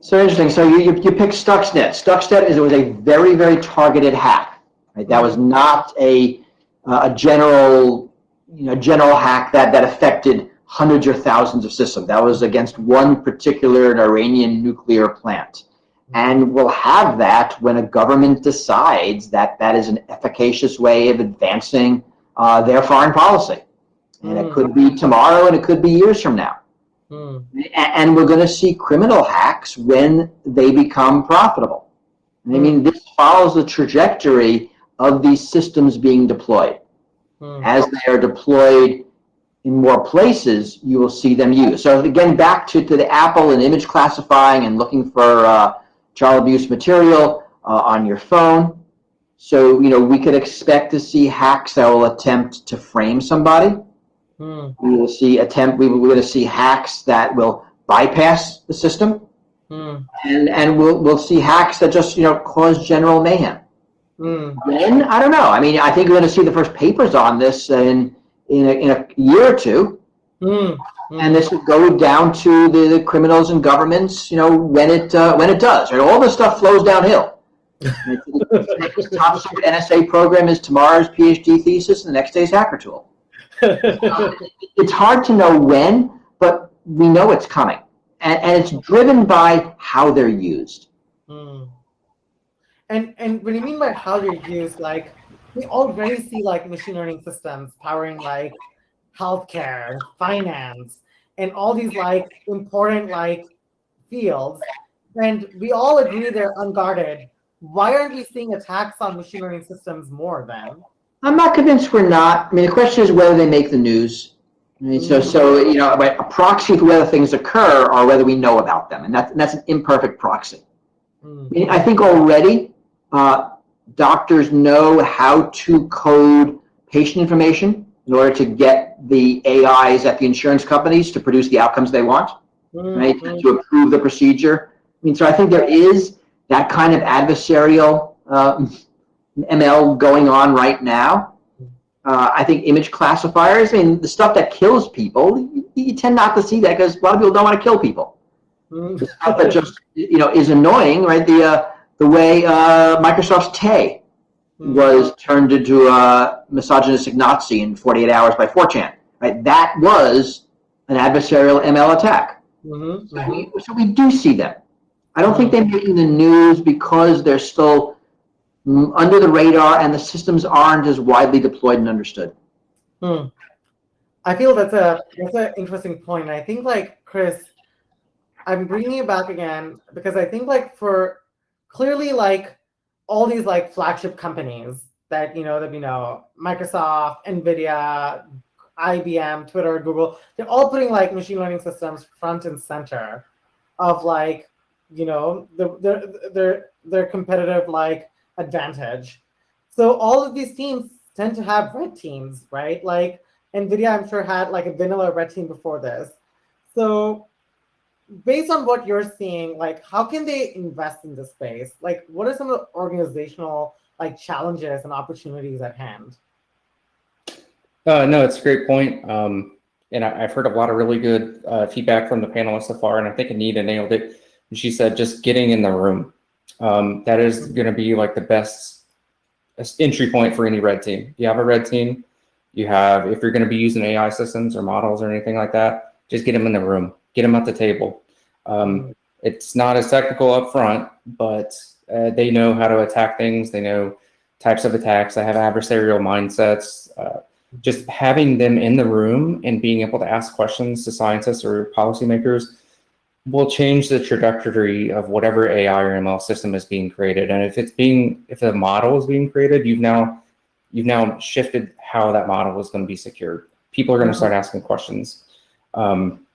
So interesting. So you, you, you picked Stuxnet. Stuxnet is it was a very, very targeted hack. Right? That was not a, uh, a general, you know, general hack that, that affected hundreds or thousands of systems. That was against one particular Iranian nuclear plant. And we'll have that when a government decides that that is an efficacious way of advancing uh, their foreign policy. And mm. it could be tomorrow and it could be years from now. Hmm. And we're going to see criminal hacks when they become profitable. I mean, this follows the trajectory of these systems being deployed. Hmm. As they are deployed in more places, you will see them used. So again, back to, to the Apple and image classifying and looking for uh, child abuse material uh, on your phone. So, you know, we could expect to see hacks that will attempt to frame somebody. Hmm. We will see attempt. We, we're going to see hacks that will bypass the system, hmm. and and we'll we'll see hacks that just you know cause general mayhem. Hmm. Then I don't know. I mean, I think we're going to see the first papers on this in in a, in a year or two, Hmm. and this would go down to the, the, criminals and governments. You know, when it uh, when it does, right? All this stuff flows downhill. the top secret NSA program is tomorrow's PhD thesis, and the next day's hacker tool. (laughs) it's hard to know when, but we know it's coming. And, and it's driven by how they're used. Hmm. And, and what do you mean by how they're used? Like, we already see like machine learning systems powering like healthcare, finance, and all these like important like fields. And we all agree they're unguarded. Why aren't we seeing attacks on machine learning systems more then? I'm not convinced we're not. I mean, the question is whether they make the news. I mean, so, so you know, a proxy for whether things occur or whether we know about them, and that's that's an imperfect proxy. Hmm. I, mean, I think already uh, doctors know how to code patient information in order to get the AIs at the insurance companies to produce the outcomes they want, right? Mhm. To approve the procedure. I mean, so I think there is that kind of adversarial uh, ML going on right now. Uh, I think image classifiers, I mean, the stuff that kills people, you, you tend not to see that because a lot of people don't want to kill people. Mhm. The stuff that just, you know, is annoying, right? The, uh, the way uh, Microsoft's Tay was turned into a misogynistic Nazi in 48 hours by 4chan, right? That was an adversarial ML attack. Mhm. So we, so we do see them. I don't think they're making the news because they're still mm, under the radar and the systems aren't as widely deployed and understood. Hmm. I feel that's a that's an interesting point. I think like Chris, I'm bringing it back again because I think like for clearly like all these like flagship companies that you know that we know, Microsoft, Nvidia, IBM, Twitter, Google, they're all putting like machine learning systems front and center of like you know the, their their their competitive like advantage. So all of these teams tend to have red teams, right? Like NVIDIA, I'm sure had like a vanilla red team before this. So based on what you're seeing, like how can they invest in this space? Like what are some of the organizational like challenges and opportunities at hand? Uh, no, it's a great point. Um, and I, I've heard a lot of really good uh, feedback from the panelists so far, and I think Anita nailed it. She said just getting in the room. Um, that is going to be like the best entry point for any red team. You have a red team, you have, if you're going to be using AI systems or models or anything like that, just get them in the room, get them at the table. Um, it's not as technical up front, but uh, they know how to attack things. They know types of attacks. They have adversarial mindsets. Uh, just having them in the room and being able to ask questions to scientists or policymakers will change the trajectory of whatever AI or ML system is being created. And if it's being, if the model is being created, you've now, you've now shifted how that model is going to be secured. People are going to start asking questions. Um,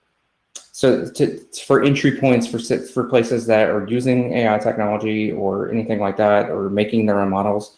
so to, for entry points for for places that are using AI technology or anything like that, or making their own models,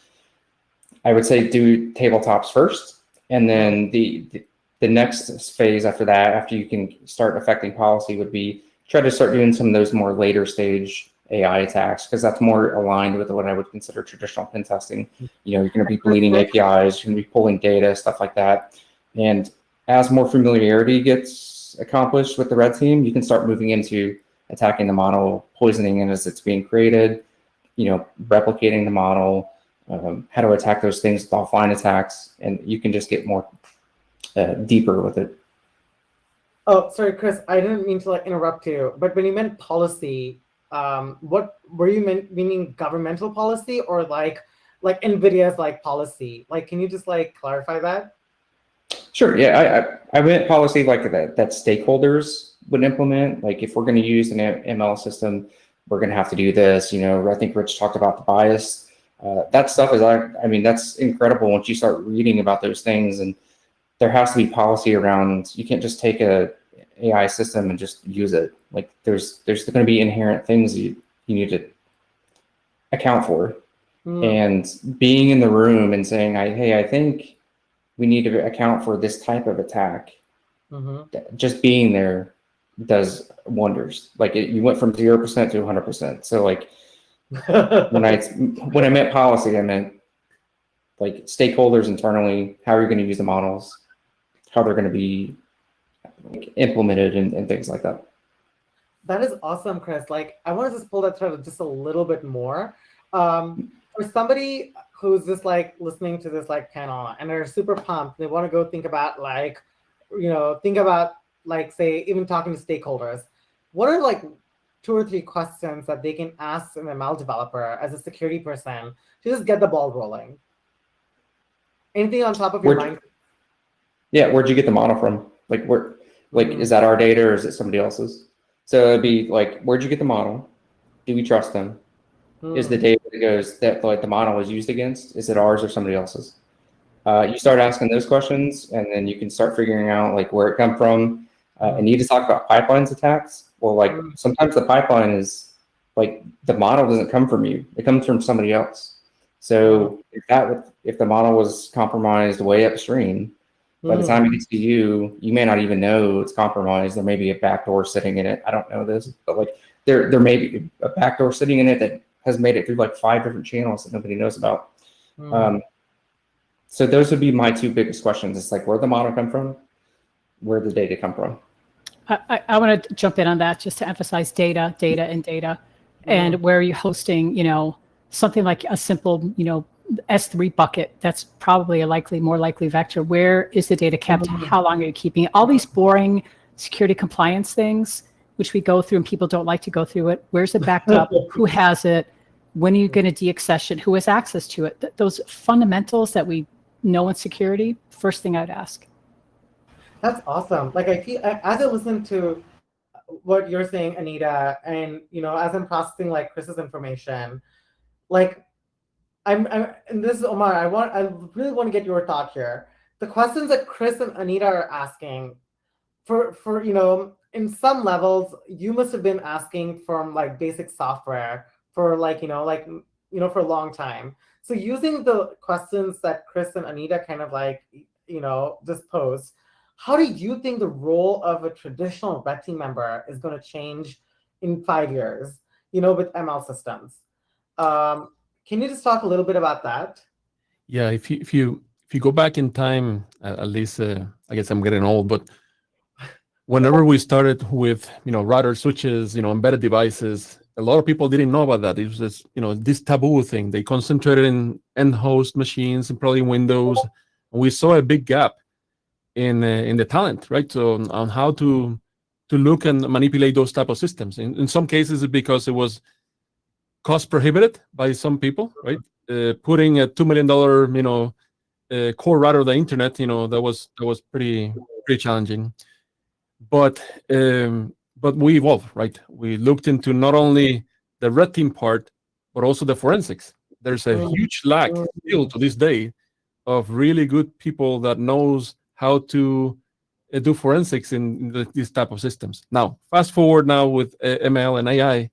I would say do tabletops first, and then the, the the next phase after that, after you can start affecting policy, would be try to start doing some of those more later stage AI attacks because that's more aligned with what I would consider traditional pen testing. You know, you're going to be bleeding APIs, you're going to be pulling data, stuff like that. And as more familiarity gets accomplished with the red team, you can start moving into attacking the model, poisoning it as it's being created, you know, replicating the model, um, how to attack those things with offline attacks, and you can just get more uh, deeper with it. Oh, sorry, Chris. I didn't mean to like interrupt you, but when you meant policy, um, what were you mean, meaning governmental policy or like like Nvidia's like policy? Like, can you just like clarify that? Sure. Yeah, I I, I meant policy like that that stakeholders would implement. Like if we're going to use an ML system, we're going to have to do this. You know, I think Rich talked about the bias. Uh, that stuff is, I, I mean, that's incredible once you start reading about those things and there has to be policy around, you can't just take a AI system and just use it. Like there's, there's going to be inherent things you, you need to account for. Hmm. And being in the room and saying, I, hey, I think we need to account for this type of attack. Mhm. Just being there does wonders. Like it, you went from 0% to 100%. So like (laughs) when I, when I meant policy, I meant like stakeholders internally, how are you going to use the models, how they're going to be implemented and, and things like that. That is awesome, Chris. Like, I want to just pull that thread just a little bit more. Um, for somebody who's just like listening to this like panel and they're super pumped, they want to go think about like, you know, think about like say even talking to stakeholders. What are like two or three questions that they can ask an ML developer as a security person to just get the ball rolling? Anything on top of your Where'd- mind? Yeah, where'd you get the model from? Like where, like mm. is that our data or is it somebody else's? So it'd be like, where'd you get the model? Do we trust them? Is the data that goes that like the model is used against? Is it ours or somebody else's? Uh, you start asking those questions, and then you can start figuring out like where it come from. Uh, and you just talk about pipelines attacks. Well, like Mm. sometimes the pipeline is like the model doesn't come from you; it comes from somebody else. So if that would- if the model was compromised way upstream, by the Hmm. time it gets to you, you may not even know it's compromised. There may be a backdoor sitting in it. I don't know this, but like there there may be a backdoor sitting in it that has made it through like five different channels that nobody knows about. Hmm. Um, so those would be my two biggest questions. It's like where the model come from, where the data come from. I, I, I want to jump in on that just to emphasize data, data, and data, and where are you're hosting, you know, something like a simple, you know, S3 bucket. That's probably a likely, more likely vector. Where is the data kept? Mhm. How long are you keeping it? All these boring security compliance things, which we go through and people don't like to go through it. Where's it backed up? (laughs) Who has it? When are you going to deaccession? Who has access to it? Th- those fundamentals that we know in security. First thing I'd ask. That's awesome. Like I feel as I listen to what you're saying, Anita, and you know, as I'm processing like Chris's information, like I'm, I'm and this is Omar. I want I really want to get your thought here. The questions that Chris and Anita are asking, for for you know, in some levels, you must have been asking from like basic software for like you know like you know for a long time. So using the questions that Chris and Anita kind of like you know just posed how do you think the role of a traditional red team member is going to change in five years you know with ml systems um, can you just talk a little bit about that Yeah, if you if you if you go back in time, at, least uh, I guess I'm getting old, but whenever we started with you know router switches, you know embedded devices, a lot of people didn't know about that. It was this you know this taboo thing. They concentrated in end host machines and probably Windows. And we saw a big gap in uh, in the talent, right? So on, how to to look and manipulate those type of systems. In, in some cases, because it was cost prohibited by some people, right? Uh, putting a two million dollar, you know, uh, core router of the internet, you know, that was that was pretty pretty challenging. But um, but we evolved, right? We looked into not only the red team part, but also the forensics. There's a Mm. huge lack still to this day of really good people that knows how to uh, do forensics in, the, these type of systems. Now, fast forward now with uh, ML and AI,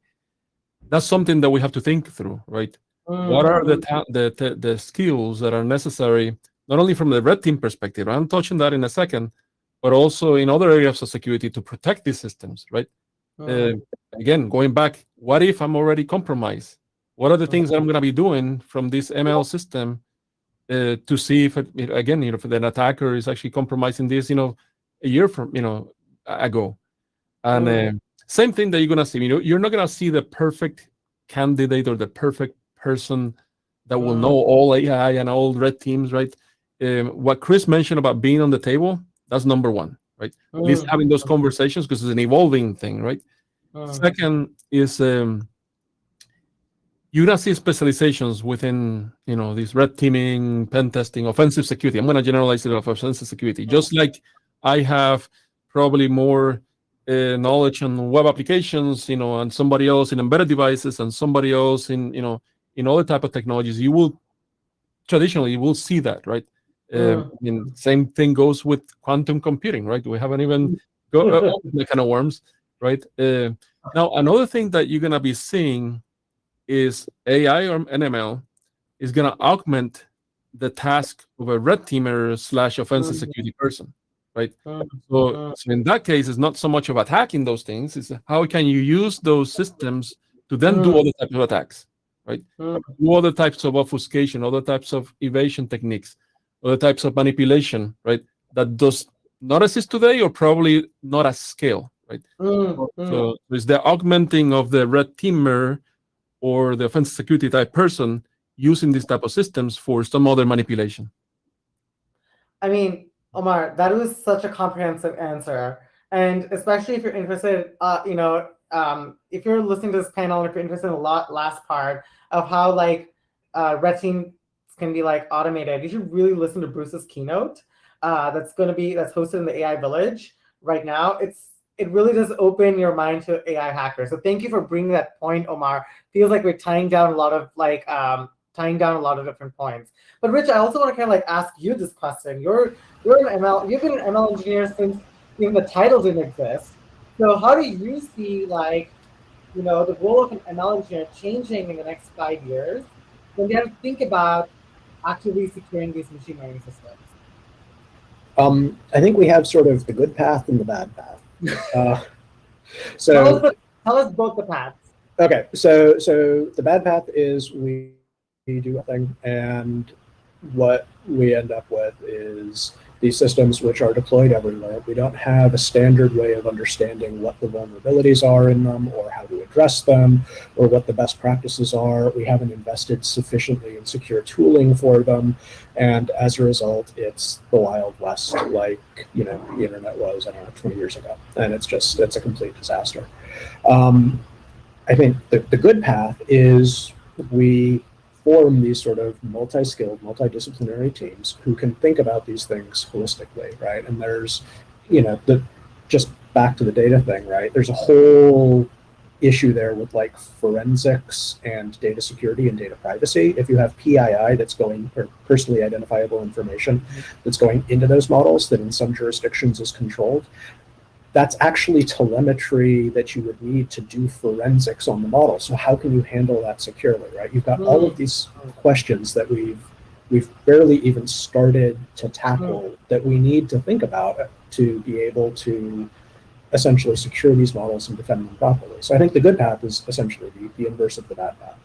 that's something that we have to think through, right? What are the, the the the skills that are necessary not only from the red team perspective? I'm touching that in a second, but also in other areas of security to protect these systems, right? Uh, again, going back, what if I'm already compromised? What are the things that I'm going to be doing from this ML system uh, to see if, it, again, you know, if an attacker is actually compromising this, you know, a year from, you know, ago. And uh, same thing that you're going to see, you know, you're not going to see the perfect candidate or the perfect person that will Mm. know all AI and all red teams, right? Um, what Chris mentioned about being on the table, that's number one, right? At least having those conversations because it's an evolving thing, right? Second is um, you're gonna see specializations within you know this red teaming, pen testing, offensive security. I'm gonna generalize it of offensive security. Just like I have probably more uh, knowledge on web applications, you know, and somebody else in embedded devices, and somebody else in you know in other type of technologies. You will traditionally you will see that, right? Uh, Mm. I mean, same thing goes with quantum computing, right? We haven't even go uh, (laughs) the kind of worms, right? Uh, now, another thing that you're gonna be seeing is AI or NML is gonna augment the task of a red teamer slash offensive Mhm. security person, right? Mm. So, so in that case, it's not so much of attacking those things; it's how can you use those systems to then do Mm. other types of attacks, right? Mm. Do other types of obfuscation, other types of evasion techniques, other types of manipulation, right? That does not exist today, or probably not at scale, right? Mm, mm. So it's the augmenting of the red teamer or the offensive security type person using these type of systems for some other manipulation. I mean, Omar, that was such a comprehensive answer. And especially if you're interested, uh, you know, um, if you're listening to this panel, if you're interested in the last part of how like uh, red team can be like automated, you should really listen to Bruce's keynote. Uh, that's going to be that's hosted in the AI Village right now. It's it really does open your mind to AI hackers. So thank you for bringing that point, Omar. Feels like we're tying down a lot of like um, tying down a lot of different points. But Rich, I also want to kind of like ask you this question. You're you're an ML, you've been an ML engineer since even the title didn't exist. So how do you see like, you know, the role of an ML engineer changing in the next five years when you have to think about actively securing these machine learning systems? Um, I think we have sort of the good path and the bad path. (laughs) Uh, so tell us, the, tell us both the paths. Okay, so so the bad path is we, we do a thing, and what we end up with is these systems which are deployed everywhere. We don't have a standard way of understanding what the vulnerabilities are in them or how to address them or what the best practices are. We haven't invested sufficiently in secure tooling for them. And as a result, it's the Wild West like, you know, the internet was, I don't know, 20 years ago. And it's just, it's a complete disaster. Um, I think the, the good path is we form these sort of multi-skilled, multidisciplinary teams who can think about these things holistically, right? And there's, you know, the just back to the data thing, right? There's a whole issue there with like forensics and data security and data privacy. If you have PII that's going, or personally identifiable information that's going into those models that in some jurisdictions is controlled, that's actually telemetry that you would need to do forensics on the model. So how can you handle that securely, right? You've got all of these questions that we've we've barely even started to tackle hmm. that we need to think about to be able to essentially secure these models and defend them properly. So I think the good path is essentially the, the inverse of the bad path.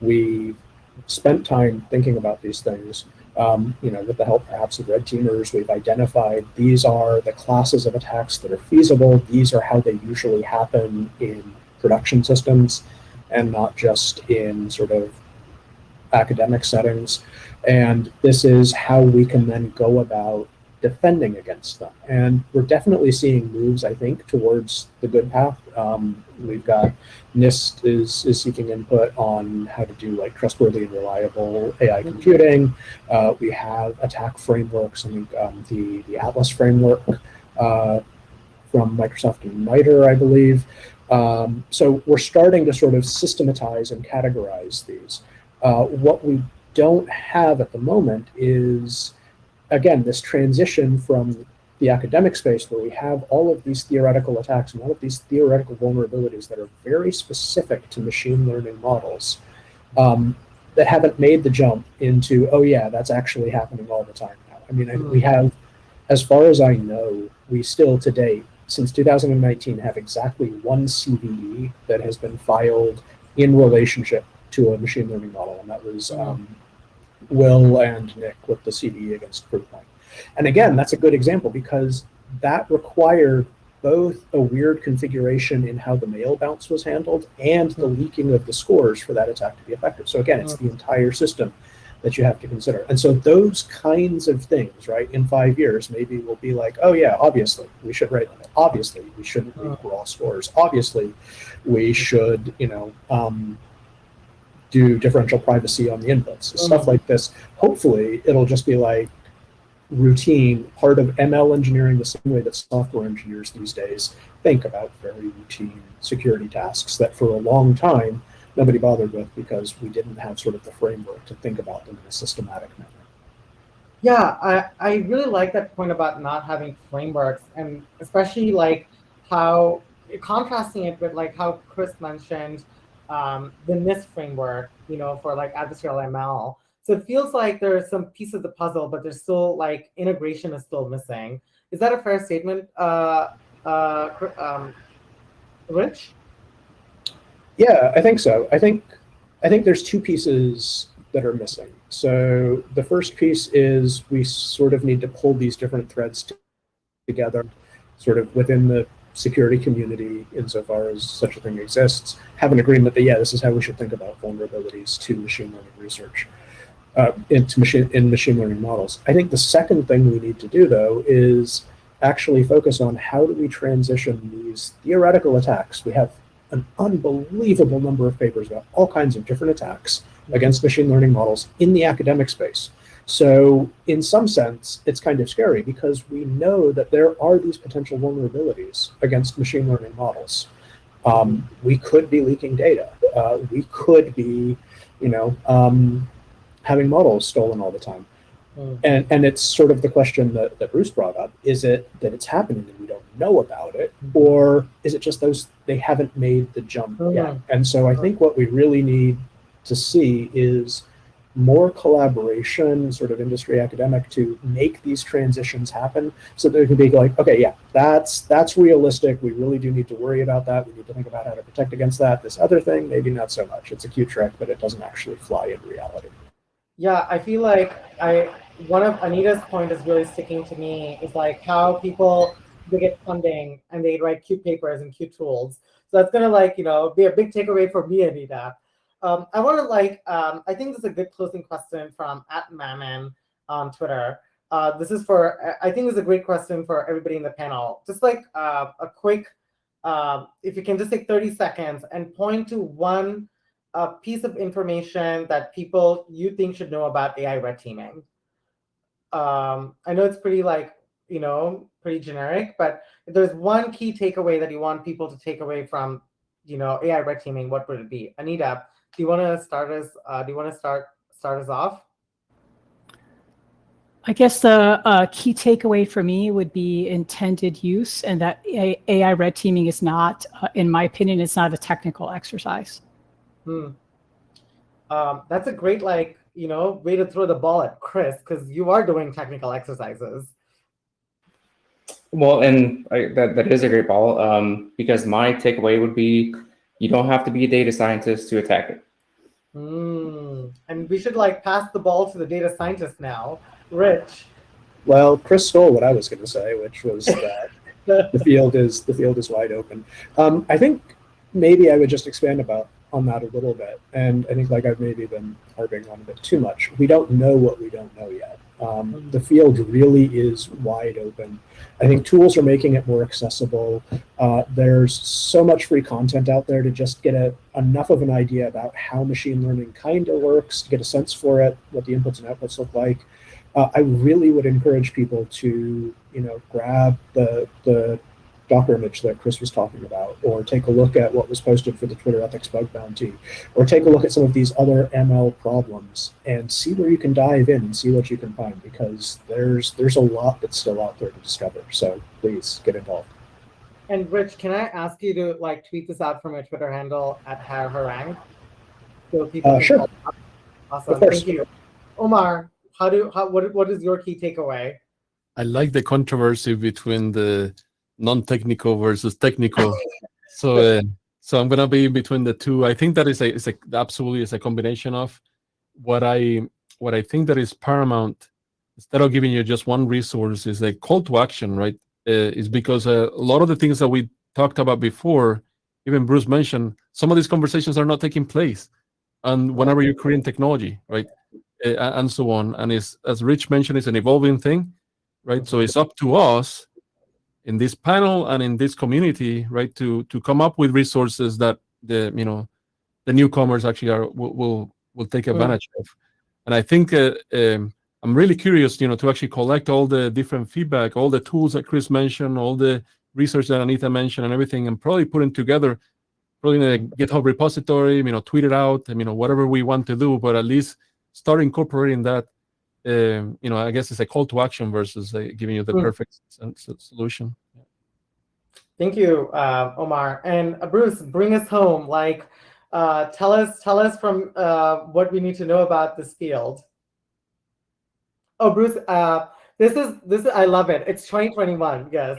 We spent time thinking about these things um, you know, with the help perhaps of red teamers, we've identified these are the classes of attacks that are feasible. These are how they usually happen in production systems and not just in sort of academic settings. And this is how we can then go about defending against them. And we're definitely seeing moves, I think, towards the good path. Um, we've got NIST is, is seeking input on how to do like trustworthy and reliable AI mm-hmm. computing. Uh, we have attack frameworks, I think um, the, the Atlas framework uh, from Microsoft and MITRE, I believe. Um, so we're starting to sort of systematize and categorize these. Uh, what we don't have at the moment is again, this transition from the academic space where we have all of these theoretical attacks and all of these theoretical vulnerabilities that are very specific to machine learning models um, that haven't made the jump into, oh yeah, that's actually happening all the time now. I mean, I, we hmm. have, as far as I know, we still to date, since 2019, have exactly one CVE that has been filed in relationship to a machine learning model, and that was hmm. um, Will and Nick with the CVE against Proofpoint. And again, that's a good example because that required both a weird configuration in how the mail bounce was handled and the leaking of the scores for that attack to be effective. So again, it's the entire system that you have to consider. And so those kinds of things, right, in five years, maybe we'll be like, oh yeah, obviously we should write limit. Obviously we shouldn't leak raw scores. Obviously we should, you know, um, do differential privacy on the inputs, mm -hmm. stuff like this. Hopefully, it'll just be like routine part of ML engineering, the same way that software engineers these days think about very routine security tasks that for a long time nobody bothered with because we didn't have sort of the framework to think about them in a systematic manner. Yeah, I, I really like that point about not having frameworks and especially like how contrasting it with like how Chris mentioned um, the NIST framework, you know, for like adversarial ML. So it feels like there are some pieces of the puzzle, but there's still like integration is still missing. Is that a fair statement, uh, uh, um, Rich? Yeah, I think so. I think I think there's two pieces that are missing. So the first piece is we sort of need to pull these different threads together, sort of within the security community, insofar as such a thing exists, have an agreement that, yeah, this is how we should think about vulnerabilities to machine learning research, uh, into machine, in machine learning models. I think the second thing we need to do, though, is actually focus on how do we transition these theoretical attacks. We have an unbelievable number of papers about all kinds of different attacks against machine learning models in the academic space. So in some sense, it's kind of scary because we know that there are these potential vulnerabilities against machine learning models. Um, we could be leaking data. Uh, we could be, you know, um, having models stolen all the time. Mm. And, and it's sort of the question that, that Bruce brought up. Is it that it's happening and we don't know about it? Or is it just those, they haven't made the jump yet? And so I think what we really need to see is more collaboration, sort of industry academic, to make these transitions happen, so there can be like, okay, yeah, that's that's realistic. We really do need to worry about that. We need to think about how to protect against that. This other thing, maybe not so much. It's a cute trick, but it doesn't actually fly in reality. Yeah, I feel like I one of Anita's point is really sticking to me is like how people they get funding and they write cute papers and cute tools. So that's gonna like you know be a big takeaway for me, Anita. Um, I want to like um, I think this is a good closing question from at Mammon on Twitter. Uh, this is for I think this is a great question for everybody in the panel. Just like uh, a quick, uh, if you can just take 30 seconds and point to one a piece of information that people you think should know about AI red teaming. Um, I know it's pretty like, you know, pretty generic, but if there's one key takeaway that you want people to take away from, you know, AI red teaming, what would it be? Anita, do you want to start us, uh, do you want to start, start us off? I guess the uh, key takeaway for me would be intended use and that AI red teaming is not, uh, in my opinion, it's not a technical exercise. Hmm. Um, that's a great, like, you know, way to throw the ball at Chris because you are doing technical exercises. Well, and I, that, that is a great ball um, because my takeaway would be you don't have to be a data scientist to attack it. Mm. And we should like pass the ball to the data scientist now. Rich. Well, Chris stole what I was going to say, which was (laughs) that the field is the field is wide open. Um, I think maybe I would just expand about on that a little bit. And I think like I've maybe been harping on a bit too much. We don't know what we don't know yet. Um, the field really is wide open. I think tools are making it more accessible. Uh, there's so much free content out there to just get a, enough of an idea about how machine learning kind of works, to get a sense for it, what the inputs and outputs look like. Uh, I really would encourage people to, you know, grab the the Docker image that Chris was talking about, or take a look at what was posted for the Twitter ethics bug bounty, or take a look at some of these other ML problems and see where you can dive in and see what you can find because there's there's a lot that's still out there to discover. So please get involved. And Rich, can I ask you to like tweet this out from your Twitter handle at Harang? So people uh, sure. Awesome. Thank you. Omar, how do how what what is your key takeaway? I like the controversy between the non-technical versus technical. (laughs) so uh, so I'm gonna be between the two. I think that is a is a absolutely is a combination of what I what I think that is paramount. Instead of giving you just one resource, is a call to action, right? Uh, is because uh, a lot of the things that we talked about before, even Bruce mentioned, some of these conversations are not taking place. And whenever you're creating technology, right, uh, and so on, and it's as Rich mentioned, it's an evolving thing, right? So it's up to us in this panel and in this community, right, to to come up with resources that the you know the newcomers actually are will will, will take advantage mm. of. And I think uh, um, I'm really curious, you know, to actually collect all the different feedback, all the tools that Chris mentioned, all the research that Anita mentioned, and everything, and probably put putting together, probably in a GitHub repository, you know, tweet it out, you know, whatever we want to do, but at least start incorporating that um, you know, I guess it's a call to action versus uh, giving you the mm. perfect solution. Thank you, uh, Omar. And uh, Bruce, bring us home. Like, uh, tell us, tell us from uh, what we need to know about this field. Oh, Bruce, uh, this is this. Is, I love it. It's 2021. Yes.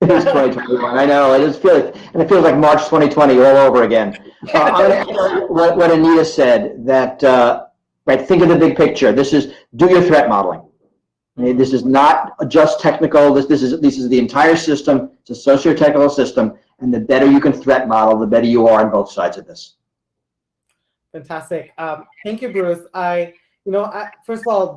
It is 2021. I know. I just feel it, and it feels like March 2020 all over again. Uh, what, what Anita said that uh, right? Think of the big picture. This is do your threat modeling. This is not just technical. This this is this is the entire system. It's a socio-technical system, and the better you can threat model, the better you are on both sides of this. Fantastic. Um, thank you, Bruce. I, you know, I, first of all,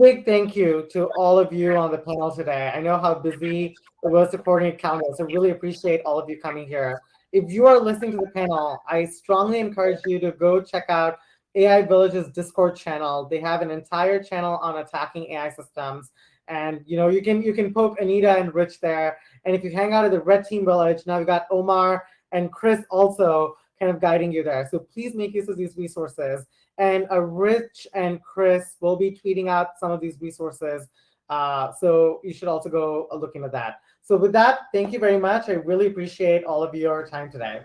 big thank you to all of you on the panel today. I know how busy the was to coordinate so really appreciate all of you coming here. if you are listening to the panel, I strongly encourage you to go check out AI Village's Discord channel. They have an entire channel on attacking AI systems. And you know, you can you can poke Anita and Rich there. And if you hang out at the Red Team Village, now we've got Omar and Chris also kind of guiding you there. So please make use of these resources. And uh, Rich and Chris will be tweeting out some of these resources. Uh, so you should also go look into that. So with that, thank you very much. I really appreciate all of your time today.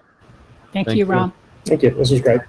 Thank, Thank you, you. Ram. Thank you. This was great.